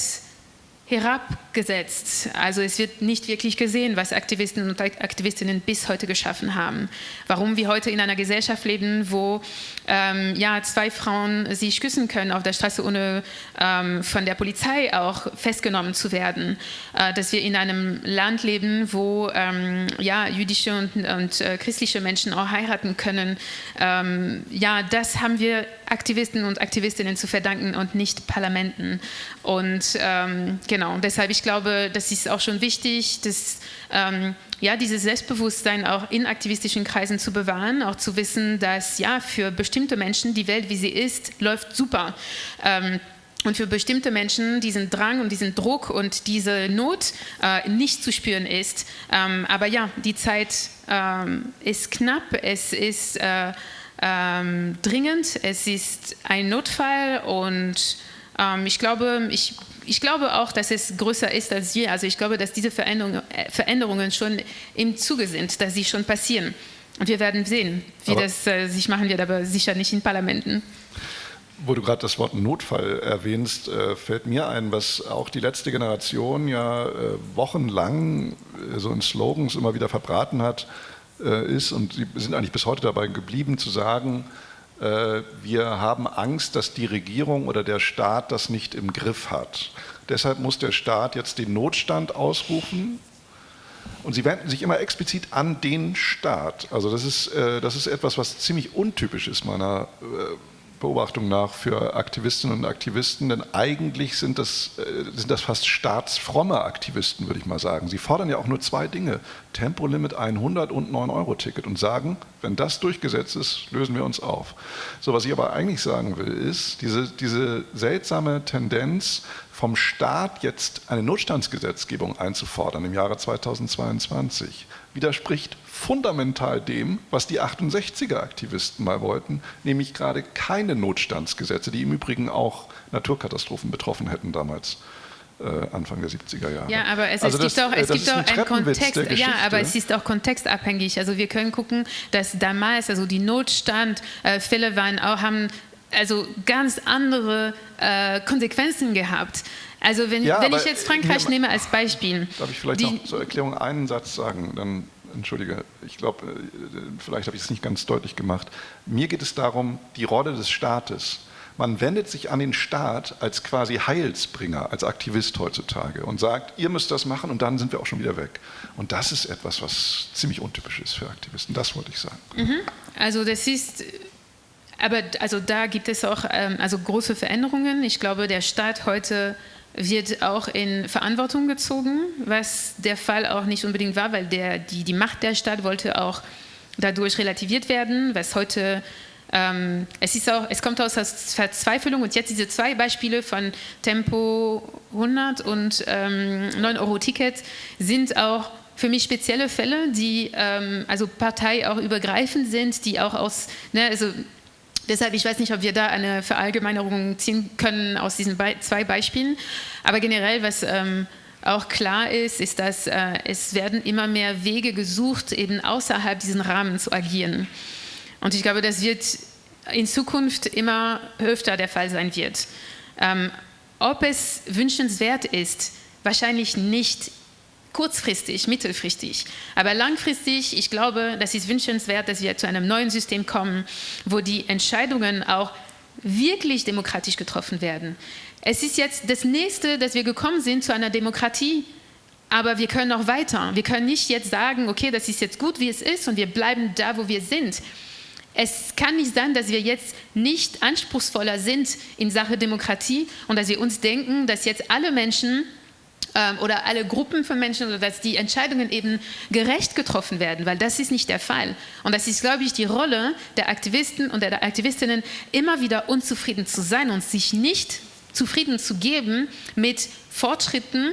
herabgesetzt. Also es wird nicht wirklich gesehen, was Aktivisten und Aktivistinnen bis heute geschaffen haben. Warum wir heute in einer Gesellschaft leben, wo ähm, ja, zwei Frauen sich küssen können auf der Straße, ohne ähm, von der Polizei auch festgenommen zu werden. Äh, dass wir in einem Land leben, wo ähm, ja, jüdische und, und äh, christliche Menschen auch heiraten können. Ähm, ja, das haben wir Aktivisten und Aktivistinnen zu verdanken und nicht Parlamenten. Und ähm, genau, deshalb, ich glaube, das ist auch schon wichtig, dass ähm, ja, dieses Selbstbewusstsein auch in aktivistischen Kreisen zu bewahren, auch zu wissen, dass ja, für bestimmte Menschen die Welt, wie sie ist, läuft super. Ähm, und für bestimmte Menschen diesen Drang und diesen Druck und diese Not äh, nicht zu spüren ist. Ähm, aber ja, die Zeit ähm, ist knapp, es ist äh, ähm, dringend, es ist ein Notfall und ich glaube, ich ich glaube auch, dass es größer ist als je. Also ich glaube, dass diese Veränderungen, äh, Veränderungen schon im Zuge sind, dass sie schon passieren. Und wir werden sehen, wie aber das äh, sich machen wird, aber sicher nicht in Parlamenten. Wo du gerade das Wort Notfall erwähnst, äh, fällt mir ein, was auch die letzte Generation ja äh, wochenlang äh, so in Slogans immer wieder verbraten hat, äh, ist, und sie sind eigentlich bis heute dabei geblieben, zu sagen, wir haben Angst, dass die Regierung oder der Staat das nicht im Griff hat. Deshalb muss der Staat jetzt den Notstand ausrufen. Und sie wenden sich immer explizit an den Staat. Also das ist, äh, das ist etwas, was ziemlich untypisch ist meiner äh, Beobachtung nach für Aktivistinnen und Aktivisten, denn eigentlich sind das, äh, sind das fast staatsfromme Aktivisten, würde ich mal sagen. Sie fordern ja auch nur zwei Dinge, Tempolimit 100 und 9-Euro-Ticket und sagen, wenn das durchgesetzt ist, lösen wir uns auf. So, was ich aber eigentlich sagen will, ist, diese, diese seltsame Tendenz, vom Staat jetzt eine Notstandsgesetzgebung einzufordern im Jahre 2022, widerspricht fundamental dem, was die 68er-Aktivisten mal wollten, nämlich gerade keine Notstandsgesetze, die im Übrigen auch Naturkatastrophen betroffen hätten damals. Äh, Anfang der 70er Jahre. Ja, aber es, also es das, gibt auch, es gibt auch ein einen Kontext. Ja, aber es ist auch kontextabhängig. Also wir können gucken, dass damals, also die Notstandfälle waren auch, haben also ganz andere äh, Konsequenzen gehabt. Also wenn, ja, wenn ich jetzt Frankreich nehme als Beispiel. Darf ich vielleicht noch zur Erklärung einen Satz sagen? Dann entschuldige, ich glaube, äh, vielleicht habe ich es nicht ganz deutlich gemacht. Mir geht es darum, die Rolle des Staates. Man wendet sich an den Staat als quasi Heilsbringer, als Aktivist heutzutage und sagt, ihr müsst das machen und dann sind wir auch schon wieder weg. Und das ist etwas, was ziemlich untypisch ist für Aktivisten. Das wollte ich sagen. Mhm. Also das ist, aber also da gibt es auch ähm, also große Veränderungen. Ich glaube, der Staat heute wird auch in Verantwortung gezogen, was der Fall auch nicht unbedingt war, weil der, die, die Macht der Stadt wollte auch dadurch relativiert werden, was heute ähm, es, ist auch, es kommt aus Verzweiflung und jetzt diese zwei Beispiele von Tempo 100 und ähm, 9-Euro-Ticket sind auch für mich spezielle Fälle, die ähm, also Partei auch übergreifend sind, die auch aus, ne, also deshalb, ich weiß nicht, ob wir da eine Verallgemeinerung ziehen können aus diesen Be zwei Beispielen, aber generell, was ähm, auch klar ist, ist, dass äh, es werden immer mehr Wege gesucht, eben außerhalb diesen Rahmen zu agieren. Und ich glaube, das wird in Zukunft immer öfter der Fall sein wird. Ähm, ob es wünschenswert ist, wahrscheinlich nicht kurzfristig, mittelfristig. Aber langfristig, ich glaube, das ist wünschenswert, dass wir zu einem neuen System kommen, wo die Entscheidungen auch wirklich demokratisch getroffen werden. Es ist jetzt das Nächste, dass wir gekommen sind zu einer Demokratie, aber wir können noch weiter. Wir können nicht jetzt sagen, okay, das ist jetzt gut, wie es ist und wir bleiben da, wo wir sind. Es kann nicht sein, dass wir jetzt nicht anspruchsvoller sind in Sache Demokratie und dass wir uns denken, dass jetzt alle Menschen ähm, oder alle Gruppen von Menschen oder dass die Entscheidungen eben gerecht getroffen werden, weil das ist nicht der Fall. Und das ist, glaube ich, die Rolle der Aktivisten und der Aktivistinnen, immer wieder unzufrieden zu sein und sich nicht zufrieden zu geben mit Fortschritten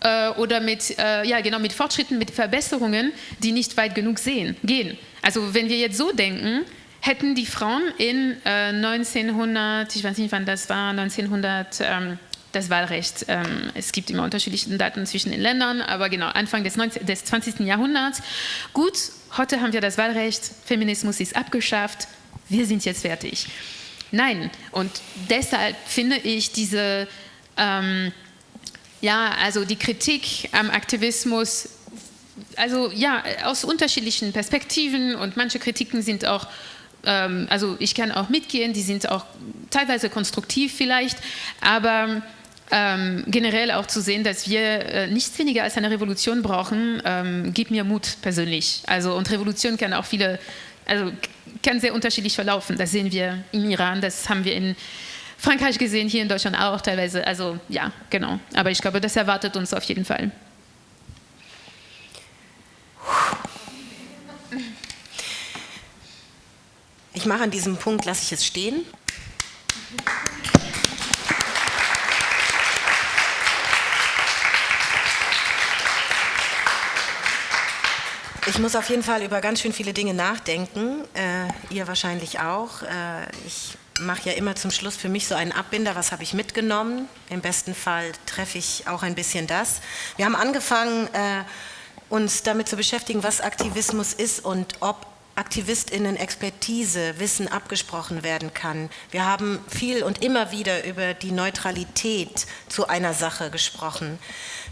äh, oder mit, äh, ja, genau, mit Fortschritten, mit Verbesserungen, die nicht weit genug sehen, gehen. Also wenn wir jetzt so denken, hätten die Frauen in äh, 1900, ich weiß nicht wann das war, 1900, ähm, das Wahlrecht. Ähm, es gibt immer unterschiedliche Daten zwischen den Ländern, aber genau, Anfang des, 19, des 20. Jahrhunderts. Gut, heute haben wir das Wahlrecht, Feminismus ist abgeschafft, wir sind jetzt fertig. Nein, und deshalb finde ich diese, ähm, ja, also die Kritik am Aktivismus also ja, aus unterschiedlichen Perspektiven und manche Kritiken sind auch, ähm, also ich kann auch mitgehen, die sind auch teilweise konstruktiv vielleicht, aber ähm, generell auch zu sehen, dass wir äh, nichts weniger als eine Revolution brauchen, ähm, gibt mir Mut persönlich. Also und Revolution kann auch viele, also kann sehr unterschiedlich verlaufen. Das sehen wir im Iran, das haben wir in Frankreich gesehen, hier in Deutschland auch teilweise. Also ja, genau. Aber ich glaube, das erwartet uns auf jeden Fall. Ich mache an diesem Punkt, lasse ich es stehen. Ich muss auf jeden Fall über ganz schön viele Dinge nachdenken, äh, ihr wahrscheinlich auch. Äh, ich mache ja immer zum Schluss für mich so einen Abbinder, was habe ich mitgenommen. Im besten Fall treffe ich auch ein bisschen das. Wir haben angefangen, äh, uns damit zu beschäftigen, was Aktivismus ist und ob AktivistInnen Expertise, Wissen abgesprochen werden kann. Wir haben viel und immer wieder über die Neutralität zu einer Sache gesprochen.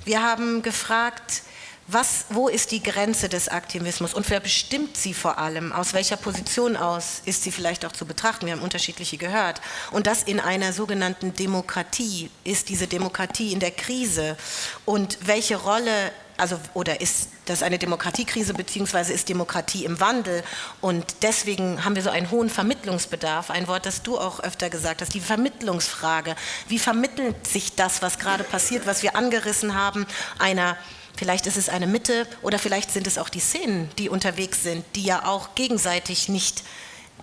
Wir haben gefragt, was, wo ist die Grenze des Aktivismus und wer bestimmt sie vor allem? Aus welcher Position aus ist sie vielleicht auch zu betrachten? Wir haben unterschiedliche gehört. Und das in einer sogenannten Demokratie. Ist diese Demokratie in der Krise? Und welche Rolle also oder ist das eine Demokratiekrise beziehungsweise ist Demokratie im Wandel und deswegen haben wir so einen hohen Vermittlungsbedarf, ein Wort, das du auch öfter gesagt hast, die Vermittlungsfrage. Wie vermittelt sich das, was gerade passiert, was wir angerissen haben, einer Vielleicht ist es eine Mitte oder vielleicht sind es auch die Szenen, die unterwegs sind, die ja auch gegenseitig nicht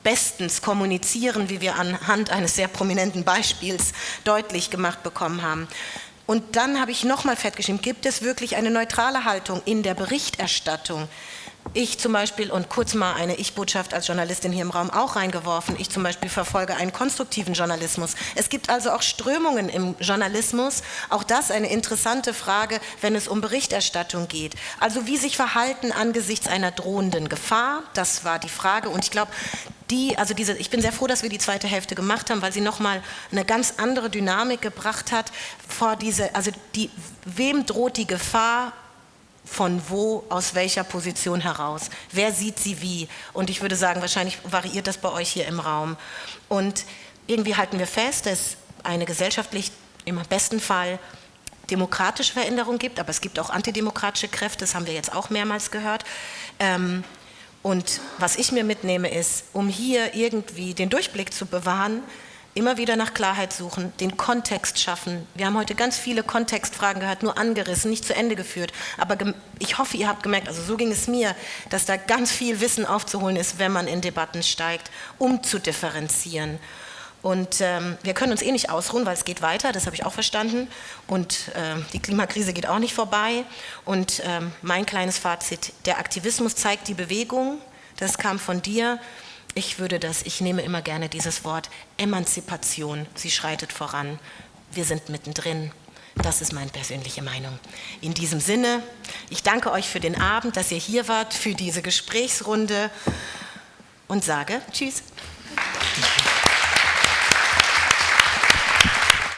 bestens kommunizieren, wie wir anhand eines sehr prominenten Beispiels deutlich gemacht bekommen haben. Und dann habe ich nochmal festgeschrieben, gibt es wirklich eine neutrale Haltung in der Berichterstattung? Ich zum Beispiel, und kurz mal eine Ich-Botschaft als Journalistin hier im Raum auch reingeworfen, ich zum Beispiel verfolge einen konstruktiven Journalismus. Es gibt also auch Strömungen im Journalismus, auch das eine interessante Frage, wenn es um Berichterstattung geht. Also wie sich verhalten angesichts einer drohenden Gefahr, das war die Frage. Und ich glaube, die, also diese, ich bin sehr froh, dass wir die zweite Hälfte gemacht haben, weil sie nochmal eine ganz andere Dynamik gebracht hat vor diese, also die, wem droht die Gefahr von wo, aus welcher Position heraus, wer sieht sie wie? Und ich würde sagen, wahrscheinlich variiert das bei euch hier im Raum. Und irgendwie halten wir fest, dass eine gesellschaftlich im besten Fall demokratische Veränderung gibt, aber es gibt auch antidemokratische Kräfte, das haben wir jetzt auch mehrmals gehört. Ähm, und was ich mir mitnehme ist, um hier irgendwie den Durchblick zu bewahren, immer wieder nach Klarheit suchen, den Kontext schaffen. Wir haben heute ganz viele Kontextfragen gehört, nur angerissen, nicht zu Ende geführt. Aber ich hoffe, ihr habt gemerkt, also so ging es mir, dass da ganz viel Wissen aufzuholen ist, wenn man in Debatten steigt, um zu differenzieren. Und ähm, wir können uns eh nicht ausruhen, weil es geht weiter, das habe ich auch verstanden. Und äh, die Klimakrise geht auch nicht vorbei. Und ähm, mein kleines Fazit, der Aktivismus zeigt die Bewegung, das kam von dir. Ich würde das, ich nehme immer gerne dieses Wort Emanzipation, sie schreitet voran. Wir sind mittendrin. Das ist meine persönliche Meinung. In diesem Sinne, ich danke euch für den Abend, dass ihr hier wart, für diese Gesprächsrunde und sage Tschüss.